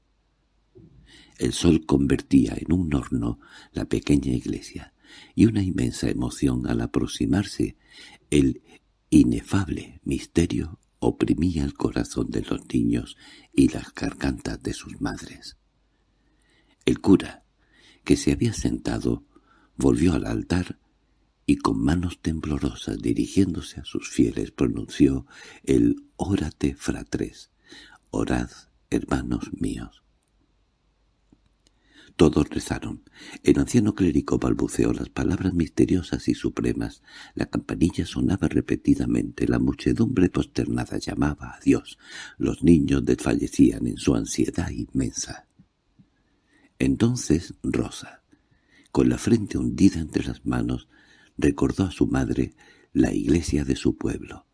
El sol convertía en un horno la pequeña iglesia, y una inmensa emoción al aproximarse el inefable misterio oprimía el corazón de los niños y las gargantas de sus madres. El cura, que se había sentado, volvió al altar y con manos temblorosas dirigiéndose a sus fieles pronunció el «Órate, fratres», «Orad, hermanos míos». Todos rezaron. El anciano clérigo balbuceó las palabras misteriosas y supremas. La campanilla sonaba repetidamente. La muchedumbre posternada llamaba a Dios. Los niños desfallecían en su ansiedad inmensa. Entonces Rosa, con la frente hundida entre las manos, recordó a su madre la iglesia de su pueblo,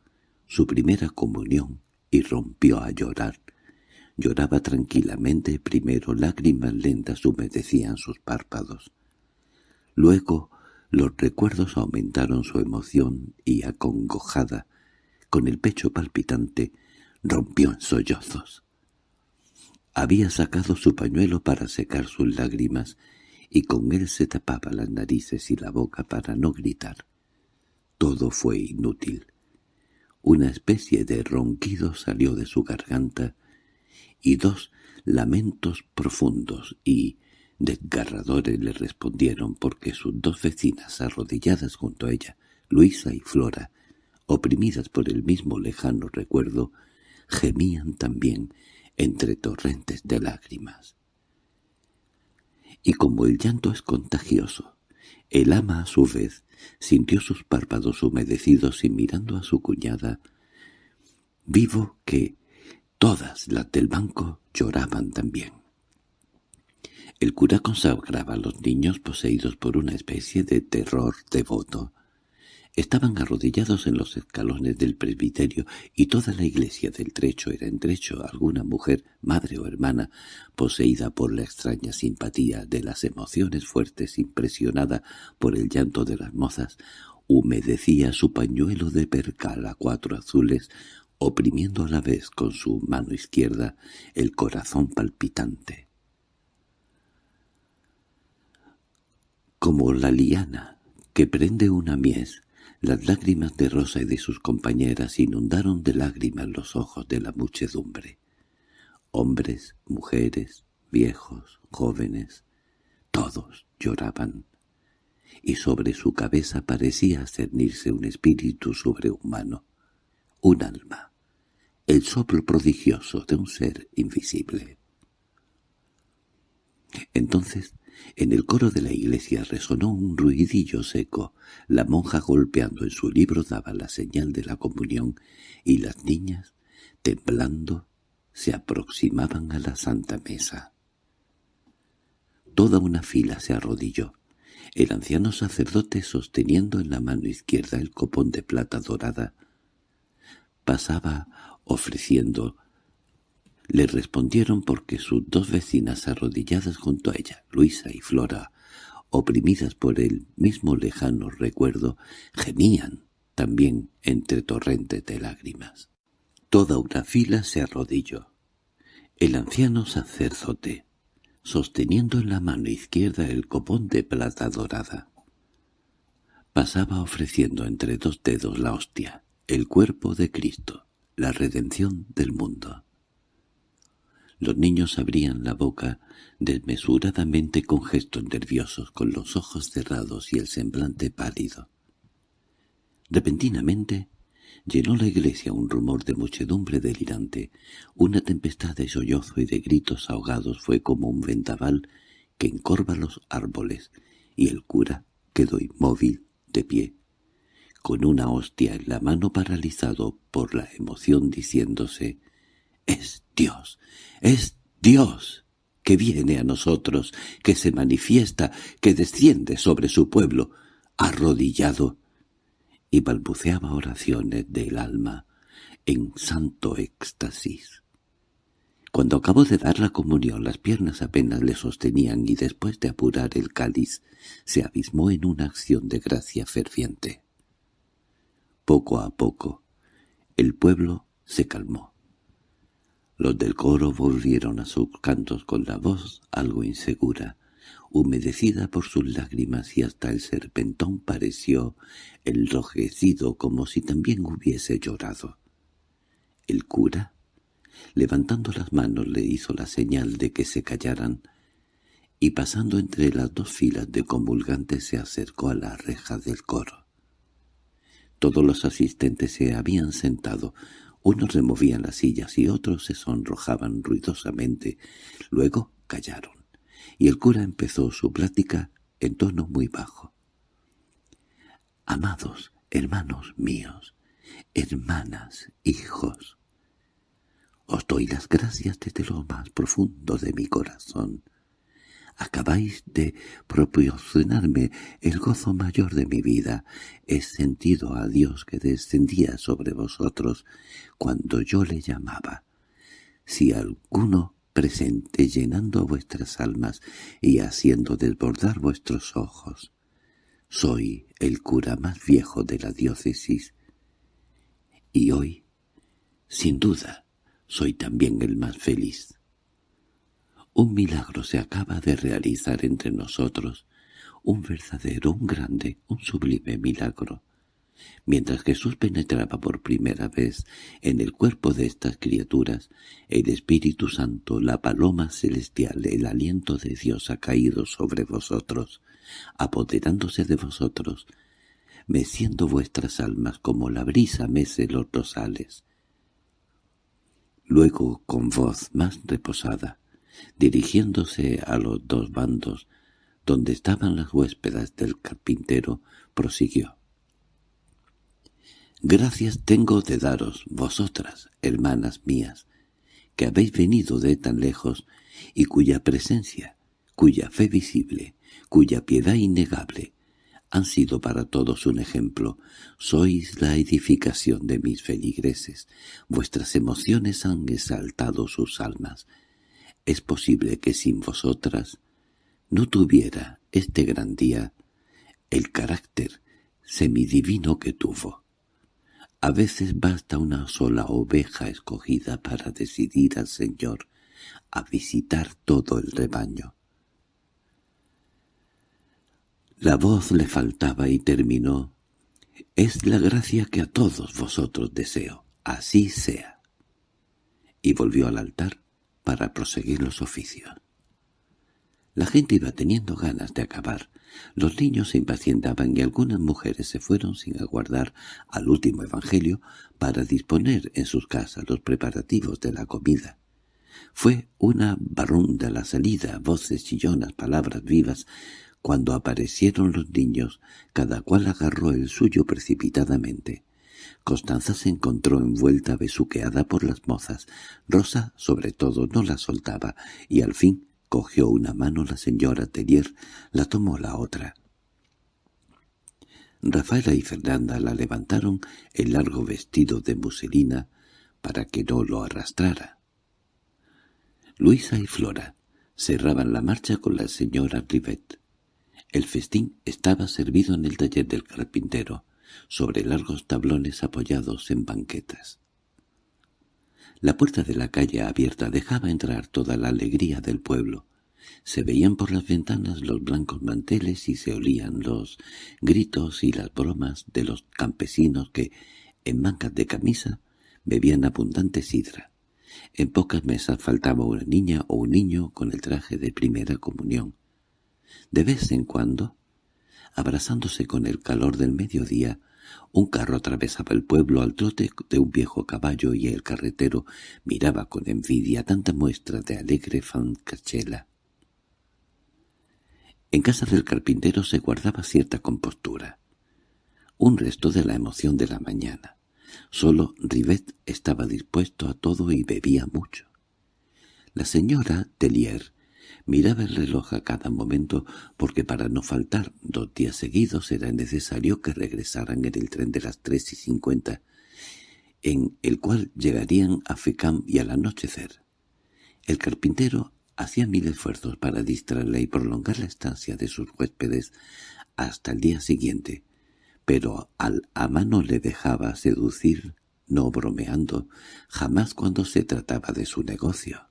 su primera comunión, y rompió a llorar. Lloraba tranquilamente, primero lágrimas lentas humedecían sus párpados. Luego los recuerdos aumentaron su emoción y, acongojada, con el pecho palpitante, rompió en sollozos. Había sacado su pañuelo para secar sus lágrimas y con él se tapaba las narices y la boca para no gritar. Todo fue inútil. Una especie de ronquido salió de su garganta y dos lamentos profundos y desgarradores le respondieron porque sus dos vecinas arrodilladas junto a ella, Luisa y Flora, oprimidas por el mismo lejano recuerdo, gemían también entre torrentes de lágrimas. Y como el llanto es contagioso, el ama a su vez sintió sus párpados humedecidos y mirando a su cuñada, vivo que Todas las del banco lloraban también. El cura consagraba a los niños poseídos por una especie de terror devoto. Estaban arrodillados en los escalones del presbiterio y toda la iglesia del trecho era en trecho alguna mujer, madre o hermana, poseída por la extraña simpatía de las emociones fuertes impresionada por el llanto de las mozas, humedecía su pañuelo de percal a cuatro azules oprimiendo a la vez con su mano izquierda el corazón palpitante. Como la liana que prende una mies, las lágrimas de Rosa y de sus compañeras inundaron de lágrimas los ojos de la muchedumbre. Hombres, mujeres, viejos, jóvenes, todos lloraban, y sobre su cabeza parecía cernirse un espíritu sobrehumano, un alma el soplo prodigioso de un ser invisible. Entonces, en el coro de la iglesia resonó un ruidillo seco. La monja golpeando en su libro daba la señal de la comunión y las niñas, temblando, se aproximaban a la santa mesa. Toda una fila se arrodilló. El anciano sacerdote sosteniendo en la mano izquierda el copón de plata dorada pasaba ofreciendo. Le respondieron porque sus dos vecinas arrodilladas junto a ella, Luisa y Flora, oprimidas por el mismo lejano recuerdo, gemían también entre torrentes de lágrimas. Toda una fila se arrodilló. El anciano sacerdote, sosteniendo en la mano izquierda el copón de plata dorada, pasaba ofreciendo entre dos dedos la hostia, el cuerpo de Cristo, la redención del mundo. Los niños abrían la boca desmesuradamente con gestos nerviosos, con los ojos cerrados y el semblante pálido. Repentinamente llenó la iglesia un rumor de muchedumbre delirante. Una tempestad de sollozo y de gritos ahogados fue como un vendaval que encorva los árboles, y el cura quedó inmóvil, de pie, con una hostia en la mano paralizado por la emoción diciéndose «¡Es Dios! ¡Es Dios! que viene a nosotros, que se manifiesta, que desciende sobre su pueblo, arrodillado, y balbuceaba oraciones del alma en santo éxtasis. Cuando acabó de dar la comunión las piernas apenas le sostenían y después de apurar el cáliz se abismó en una acción de gracia ferviente. Poco a poco el pueblo se calmó. Los del coro volvieron a sus cantos con la voz algo insegura, humedecida por sus lágrimas y hasta el serpentón pareció enrojecido como si también hubiese llorado. El cura, levantando las manos, le hizo la señal de que se callaran, y pasando entre las dos filas de comulgantes se acercó a la reja del coro. Todos los asistentes se habían sentado, unos removían las sillas y otros se sonrojaban ruidosamente. Luego callaron, y el cura empezó su plática en tono muy bajo. «Amados hermanos míos, hermanas, hijos, os doy las gracias desde lo más profundo de mi corazón Acabáis de proporcionarme el gozo mayor de mi vida. He sentido a Dios que descendía sobre vosotros cuando yo le llamaba. Si alguno presente llenando vuestras almas y haciendo desbordar vuestros ojos. Soy el cura más viejo de la diócesis. Y hoy, sin duda, soy también el más feliz. Un milagro se acaba de realizar entre nosotros, un verdadero, un grande, un sublime milagro. Mientras Jesús penetraba por primera vez en el cuerpo de estas criaturas, el Espíritu Santo, la paloma celestial, el aliento de Dios ha caído sobre vosotros, apoderándose de vosotros, meciendo vuestras almas como la brisa mece los rosales. Luego, con voz más reposada, Dirigiéndose a los dos bandos, donde estaban las huéspedas del carpintero, prosiguió. «Gracias tengo de daros, vosotras, hermanas mías, que habéis venido de tan lejos y cuya presencia, cuya fe visible, cuya piedad innegable, han sido para todos un ejemplo. Sois la edificación de mis feligreses. Vuestras emociones han exaltado sus almas. Es posible que sin vosotras no tuviera este gran día el carácter semidivino que tuvo. A veces basta una sola oveja escogida para decidir al Señor a visitar todo el rebaño. La voz le faltaba y terminó. «Es la gracia que a todos vosotros deseo. Así sea». Y volvió al altar para proseguir los oficios. La gente iba teniendo ganas de acabar. Los niños se impacientaban y algunas mujeres se fueron sin aguardar al último evangelio para disponer en sus casas los preparativos de la comida. Fue una barrunda la salida, voces chillonas, palabras vivas. Cuando aparecieron los niños, cada cual agarró el suyo precipitadamente. Constanza se encontró envuelta besuqueada por las mozas. Rosa, sobre todo, no la soltaba, y al fin cogió una mano la señora Tellier, la tomó la otra. Rafaela y Fernanda la levantaron el largo vestido de muselina para que no lo arrastrara. Luisa y Flora cerraban la marcha con la señora Rivet. El festín estaba servido en el taller del carpintero, sobre largos tablones apoyados en banquetas. La puerta de la calle abierta dejaba entrar toda la alegría del pueblo. Se veían por las ventanas los blancos manteles y se olían los gritos y las bromas de los campesinos que, en mangas de camisa, bebían abundante sidra. En pocas mesas faltaba una niña o un niño con el traje de primera comunión. De vez en cuando, abrazándose con el calor del mediodía, un carro atravesaba el pueblo al trote de un viejo caballo y el carretero miraba con envidia tanta muestra de alegre fancachela. En casa del carpintero se guardaba cierta compostura, un resto de la emoción de la mañana. Solo Rivet estaba dispuesto a todo y bebía mucho. La señora Tellier miraba el reloj a cada momento porque para no faltar dos días seguidos era necesario que regresaran en el tren de las tres y cincuenta, en el cual llegarían a Fecam y al anochecer. El carpintero hacía mil esfuerzos para distraerla y prolongar la estancia de sus huéspedes hasta el día siguiente, pero al ama no le dejaba seducir, no bromeando, jamás cuando se trataba de su negocio.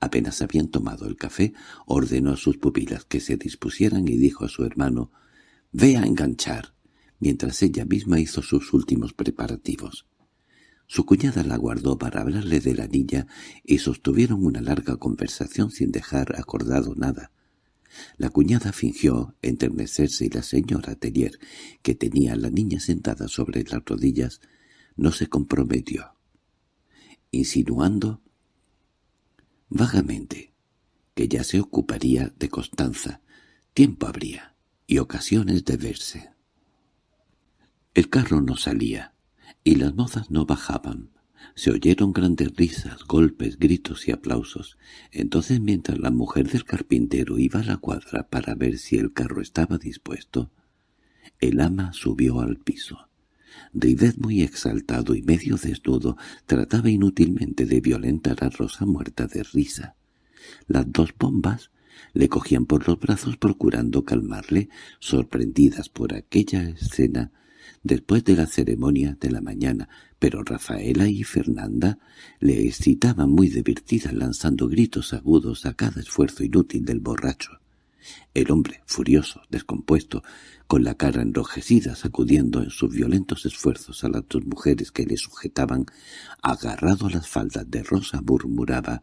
Apenas habían tomado el café, ordenó a sus pupilas que se dispusieran y dijo a su hermano «Ve a enganchar», mientras ella misma hizo sus últimos preparativos. Su cuñada la guardó para hablarle de la niña y sostuvieron una larga conversación sin dejar acordado nada. La cuñada fingió enternecerse y la señora Tellier, que tenía a la niña sentada sobre las rodillas, no se comprometió. Insinuando vagamente, que ya se ocuparía de Constanza, tiempo habría, y ocasiones de verse. El carro no salía, y las mozas no bajaban. Se oyeron grandes risas, golpes, gritos y aplausos. Entonces, mientras la mujer del carpintero iba a la cuadra para ver si el carro estaba dispuesto, el ama subió al piso. Rivet, muy exaltado y medio desnudo, trataba inútilmente de violentar a Rosa muerta de risa. Las dos bombas le cogían por los brazos procurando calmarle, sorprendidas por aquella escena después de la ceremonia de la mañana, pero Rafaela y Fernanda le excitaban muy divertidas lanzando gritos agudos a cada esfuerzo inútil del borracho. El hombre, furioso, descompuesto, con la cara enrojecida, sacudiendo en sus violentos esfuerzos a las dos mujeres que le sujetaban, agarrado a las faldas de Rosa, murmuraba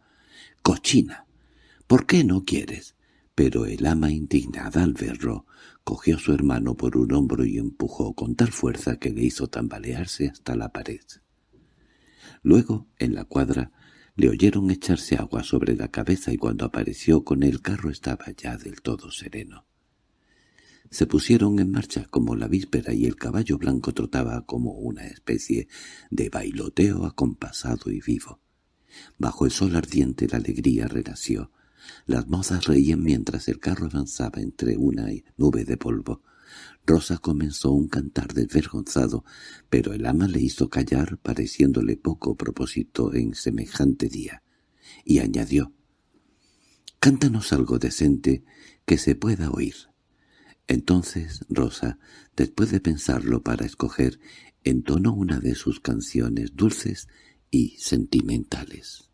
«¡Cochina! ¿Por qué no quieres?» Pero el ama, indignada al verlo, cogió a su hermano por un hombro y empujó con tal fuerza que le hizo tambalearse hasta la pared. Luego, en la cuadra, le oyeron echarse agua sobre la cabeza y cuando apareció con el carro estaba ya del todo sereno. Se pusieron en marcha como la víspera y el caballo blanco trotaba como una especie de bailoteo acompasado y vivo. Bajo el sol ardiente la alegría renació. Las mozas reían mientras el carro avanzaba entre una nube de polvo. Rosa comenzó un cantar desvergonzado, pero el ama le hizo callar pareciéndole poco propósito en semejante día, y añadió, «Cántanos algo decente que se pueda oír». Entonces Rosa, después de pensarlo para escoger, entonó una de sus canciones dulces y sentimentales.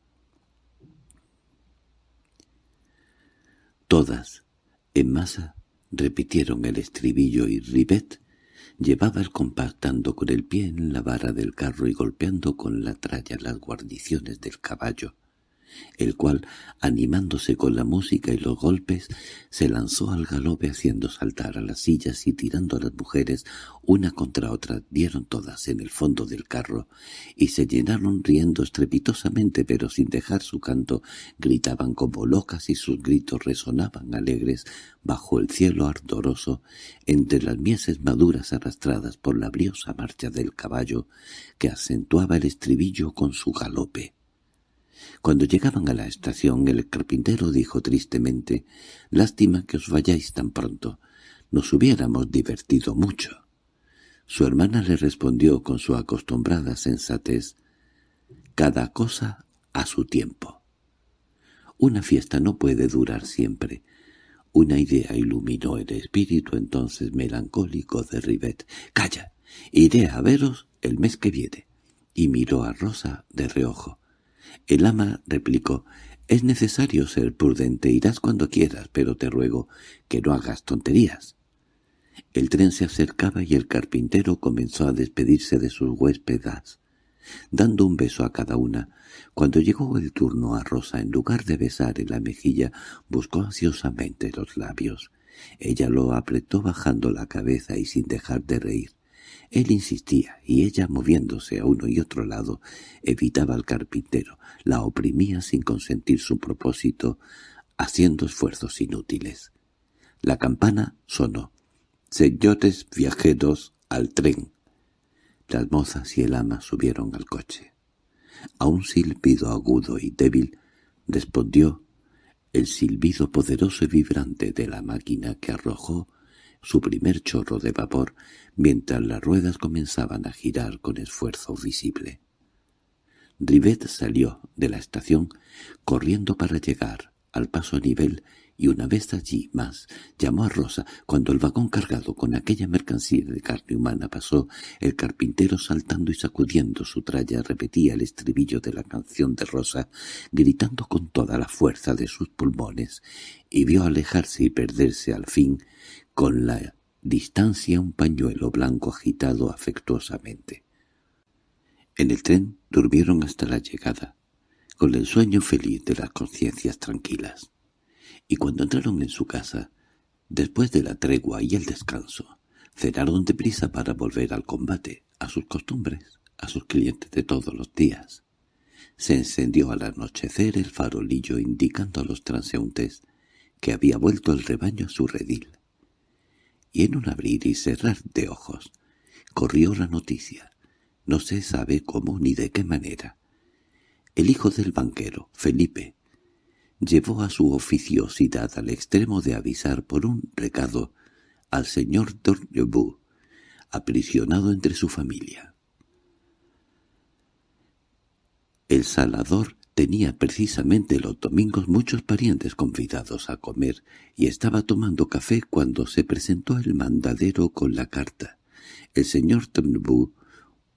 Todas, en masa, repitieron el estribillo y Rivet llevaba el compás dando con el pie en la vara del carro y golpeando con la tralla las guarniciones del caballo el cual, animándose con la música y los golpes, se lanzó al galope haciendo saltar a las sillas y tirando a las mujeres una contra otra, dieron todas en el fondo del carro y se llenaron riendo estrepitosamente pero sin dejar su canto, gritaban como locas y sus gritos resonaban alegres bajo el cielo ardoroso entre las mieses maduras arrastradas por la briosa marcha del caballo que acentuaba el estribillo con su galope. Cuando llegaban a la estación, el carpintero dijo tristemente, «Lástima que os vayáis tan pronto. Nos hubiéramos divertido mucho». Su hermana le respondió con su acostumbrada sensatez, «Cada cosa a su tiempo». Una fiesta no puede durar siempre. Una idea iluminó el espíritu entonces melancólico de Rivet. «¡Calla! Iré a veros el mes que viene». Y miró a Rosa de reojo. El ama replicó, «Es necesario ser prudente, irás cuando quieras, pero te ruego que no hagas tonterías». El tren se acercaba y el carpintero comenzó a despedirse de sus huéspedas, dando un beso a cada una. Cuando llegó el turno a Rosa, en lugar de besar en la mejilla, buscó ansiosamente los labios. Ella lo apretó bajando la cabeza y sin dejar de reír. Él insistía, y ella, moviéndose a uno y otro lado, evitaba al carpintero, la oprimía sin consentir su propósito, haciendo esfuerzos inútiles. La campana sonó. «Señores viajeros, al tren». Las mozas y el ama subieron al coche. A un silbido agudo y débil respondió el silbido poderoso y vibrante de la máquina que arrojó su primer chorro de vapor mientras las ruedas comenzaban a girar con esfuerzo visible. Rivet salió de la estación corriendo para llegar al paso a nivel y una vez allí más llamó a Rosa. Cuando el vagón cargado con aquella mercancía de carne humana pasó, el carpintero saltando y sacudiendo su tralla repetía el estribillo de la canción de Rosa, gritando con toda la fuerza de sus pulmones, y vio alejarse y perderse al fin con la distancia un pañuelo blanco agitado afectuosamente. En el tren durmieron hasta la llegada, con el sueño feliz de las conciencias tranquilas y cuando entraron en su casa, después de la tregua y el descanso, cenaron deprisa para volver al combate, a sus costumbres, a sus clientes de todos los días. Se encendió al anochecer el farolillo indicando a los transeúntes que había vuelto el rebaño a su redil. Y en un abrir y cerrar de ojos corrió la noticia, no se sabe cómo ni de qué manera. El hijo del banquero, Felipe, llevó a su oficiosidad al extremo de avisar por un recado al señor Dornebu, aprisionado entre su familia. El salador tenía precisamente los domingos muchos parientes convidados a comer y estaba tomando café cuando se presentó el mandadero con la carta. El señor Dornebu,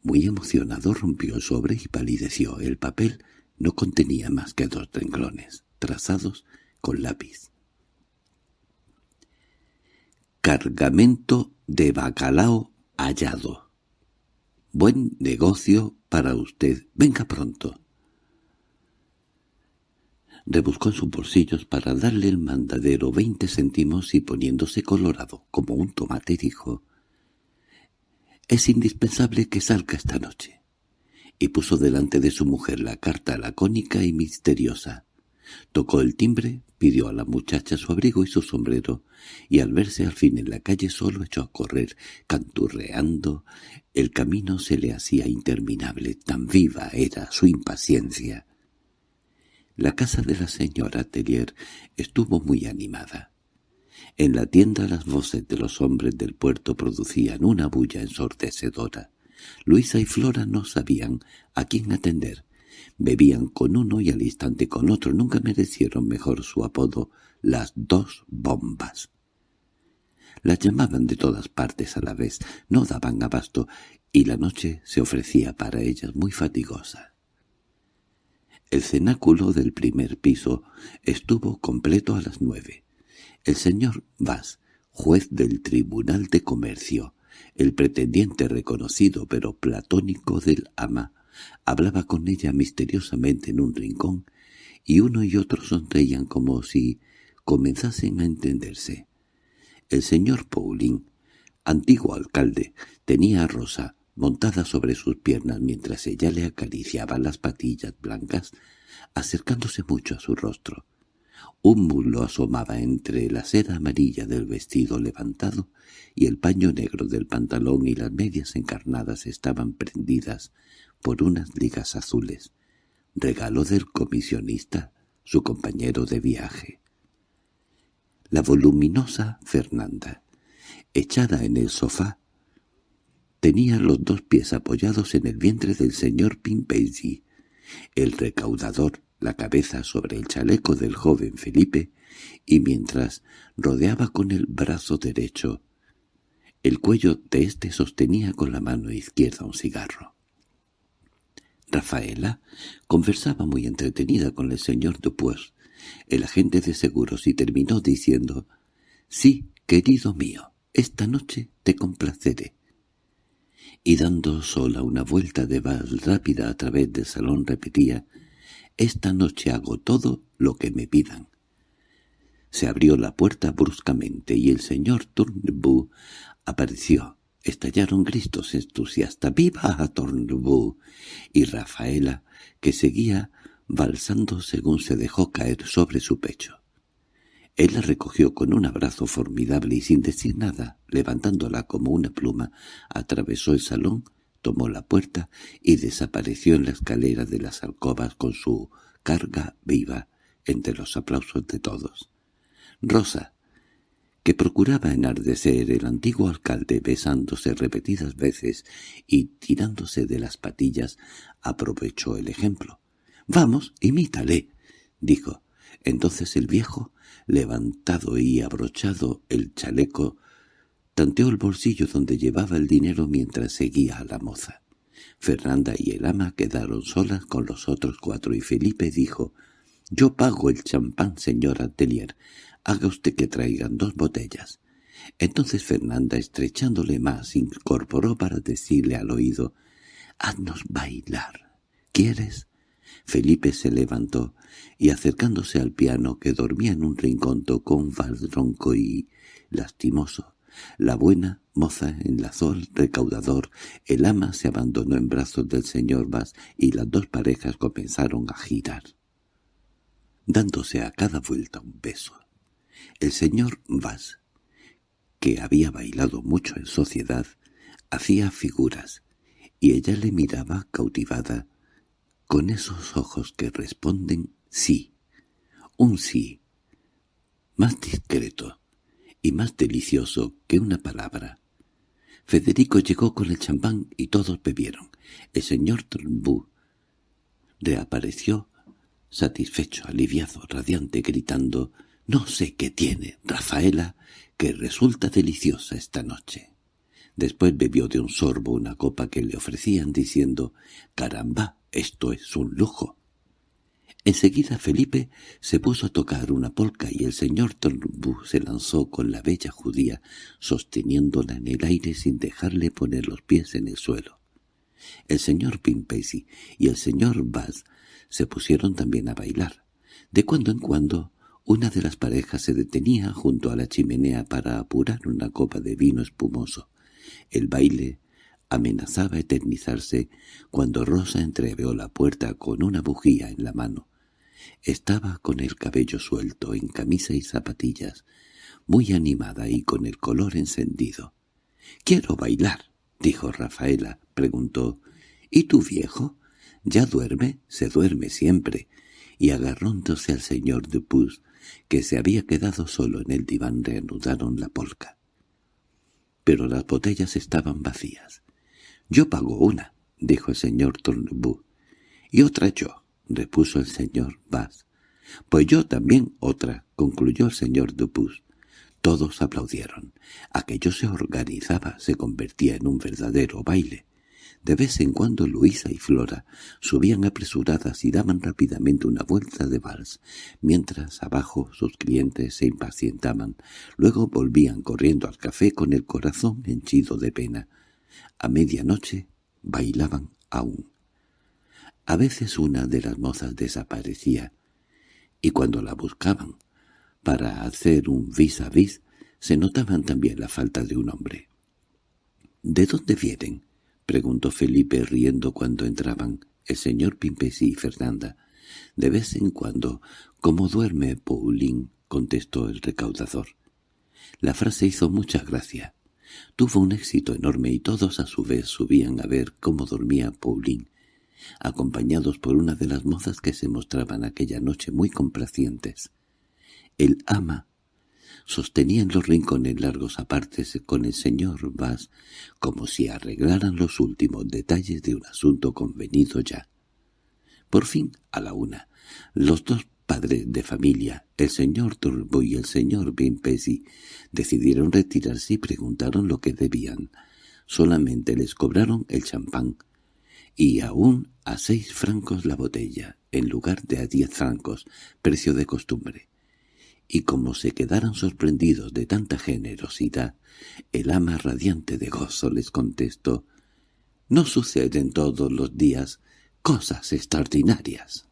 muy emocionado, rompió el sobre y palideció. El papel no contenía más que dos renglones trazados con lápiz. Cargamento de bacalao hallado. Buen negocio para usted. Venga pronto. Rebuscó en sus bolsillos para darle el mandadero veinte céntimos y poniéndose colorado como un tomate dijo «Es indispensable que salga esta noche» y puso delante de su mujer la carta lacónica y misteriosa. Tocó el timbre, pidió a la muchacha su abrigo y su sombrero, y al verse al fin en la calle solo echó a correr, canturreando. El camino se le hacía interminable, tan viva era su impaciencia. La casa de la señora Tellier estuvo muy animada. En la tienda las voces de los hombres del puerto producían una bulla ensordecedora. Luisa y Flora no sabían a quién atender, Bebían con uno y al instante con otro. Nunca merecieron mejor su apodo, las dos bombas. Las llamaban de todas partes a la vez, no daban abasto, y la noche se ofrecía para ellas muy fatigosa. El cenáculo del primer piso estuvo completo a las nueve. El señor Vas, juez del Tribunal de Comercio, el pretendiente reconocido pero platónico del ama, Hablaba con ella misteriosamente en un rincón, y uno y otro sonreían como si comenzasen a entenderse. El señor Pauling, antiguo alcalde, tenía a Rosa montada sobre sus piernas mientras ella le acariciaba las patillas blancas, acercándose mucho a su rostro. Un mulo asomaba entre la seda amarilla del vestido levantado y el paño negro del pantalón y las medias encarnadas estaban prendidas por unas ligas azules, regalo del comisionista, su compañero de viaje. La voluminosa Fernanda, echada en el sofá, tenía los dos pies apoyados en el vientre del señor Pimpesi, el recaudador la cabeza sobre el chaleco del joven Felipe, y mientras rodeaba con el brazo derecho, el cuello de éste sostenía con la mano izquierda un cigarro. Rafaela conversaba muy entretenida con el señor Dupuis, el agente de seguros, y terminó diciendo «Sí, querido mío, esta noche te complaceré». Y dando sola una vuelta de vals rápida a través del salón repetía «Esta noche hago todo lo que me pidan». Se abrió la puerta bruscamente y el señor Turnbull apareció. Estallaron gritos entusiastas «¡Viva a Turnbull!» y Rafaela, que seguía balsando según se dejó caer sobre su pecho. Él la recogió con un abrazo formidable y sin decir nada, levantándola como una pluma, atravesó el salón, tomó la puerta y desapareció en la escalera de las alcobas con su carga viva entre los aplausos de todos. Rosa, que procuraba enardecer el antiguo alcalde besándose repetidas veces y tirándose de las patillas, aprovechó el ejemplo. —Vamos, imítale —dijo. Entonces el viejo, levantado y abrochado el chaleco, tanteó el bolsillo donde llevaba el dinero mientras seguía a la moza. Fernanda y el ama quedaron solas con los otros cuatro y Felipe dijo «Yo pago el champán, señor Atelier. Haga usted que traigan dos botellas». Entonces Fernanda, estrechándole más, incorporó para decirle al oído «Haznos bailar. ¿Quieres?» Felipe se levantó y acercándose al piano que dormía en un rincón tocó un vals y lastimoso. La buena moza enlazó el recaudador, el ama se abandonó en brazos del señor Vaz y las dos parejas comenzaron a girar, dándose a cada vuelta un beso. El señor Vaz, que había bailado mucho en sociedad, hacía figuras, y ella le miraba cautivada, con esos ojos que responden sí, un sí, más discreto y más delicioso que una palabra. Federico llegó con el champán y todos bebieron. El señor Turnbull reapareció satisfecho, aliviado, radiante, gritando «No sé qué tiene, Rafaela, que resulta deliciosa esta noche». Después bebió de un sorbo una copa que le ofrecían diciendo «Caramba, esto es un lujo». Enseguida Felipe se puso a tocar una polca y el señor Turnbull se lanzó con la bella judía, sosteniéndola en el aire sin dejarle poner los pies en el suelo. El señor Pimpesi y el señor Bass se pusieron también a bailar. De cuando en cuando una de las parejas se detenía junto a la chimenea para apurar una copa de vino espumoso. El baile amenazaba eternizarse cuando Rosa entreveó la puerta con una bujía en la mano. Estaba con el cabello suelto, en camisa y zapatillas, muy animada y con el color encendido. —Quiero bailar —dijo Rafaela. Preguntó —¿Y tu viejo? —Ya duerme, se duerme siempre. Y agarrándose al señor Dupuis, que se había quedado solo en el diván, reanudaron la polca. Pero las botellas estaban vacías. —Yo pago una —dijo el señor Turnbull—, y otra yo —repuso el señor Bass. —Pues yo también otra —concluyó el señor Dupuis. Todos aplaudieron. Aquello se organizaba, se convertía en un verdadero baile. De vez en cuando Luisa y Flora subían apresuradas y daban rápidamente una vuelta de vals, mientras abajo sus clientes se impacientaban. Luego volvían corriendo al café con el corazón henchido de pena. A medianoche bailaban aún. A veces una de las mozas desaparecía, y cuando la buscaban para hacer un vis a vis, se notaban también la falta de un hombre. —¿De dónde vienen? —preguntó Felipe riendo cuando entraban el señor Pimpesi y Fernanda. —De vez en cuando, como duerme Pauline —contestó el recaudador. La frase hizo mucha gracia. Tuvo un éxito enorme y todos a su vez subían a ver cómo dormía Pauline, acompañados por una de las mozas que se mostraban aquella noche muy complacientes. El ama sostenían los rincones largos apartes con el señor Bass como si arreglaran los últimos detalles de un asunto convenido ya. Por fin, a la una, los dos padres de familia, el señor Turbo y el señor Bimpesi, decidieron retirarse y preguntaron lo que debían. Solamente les cobraron el champán, y aún a seis francos la botella, en lugar de a diez francos, precio de costumbre. Y como se quedaran sorprendidos de tanta generosidad, el ama radiante de gozo les contestó, «No suceden todos los días cosas extraordinarias».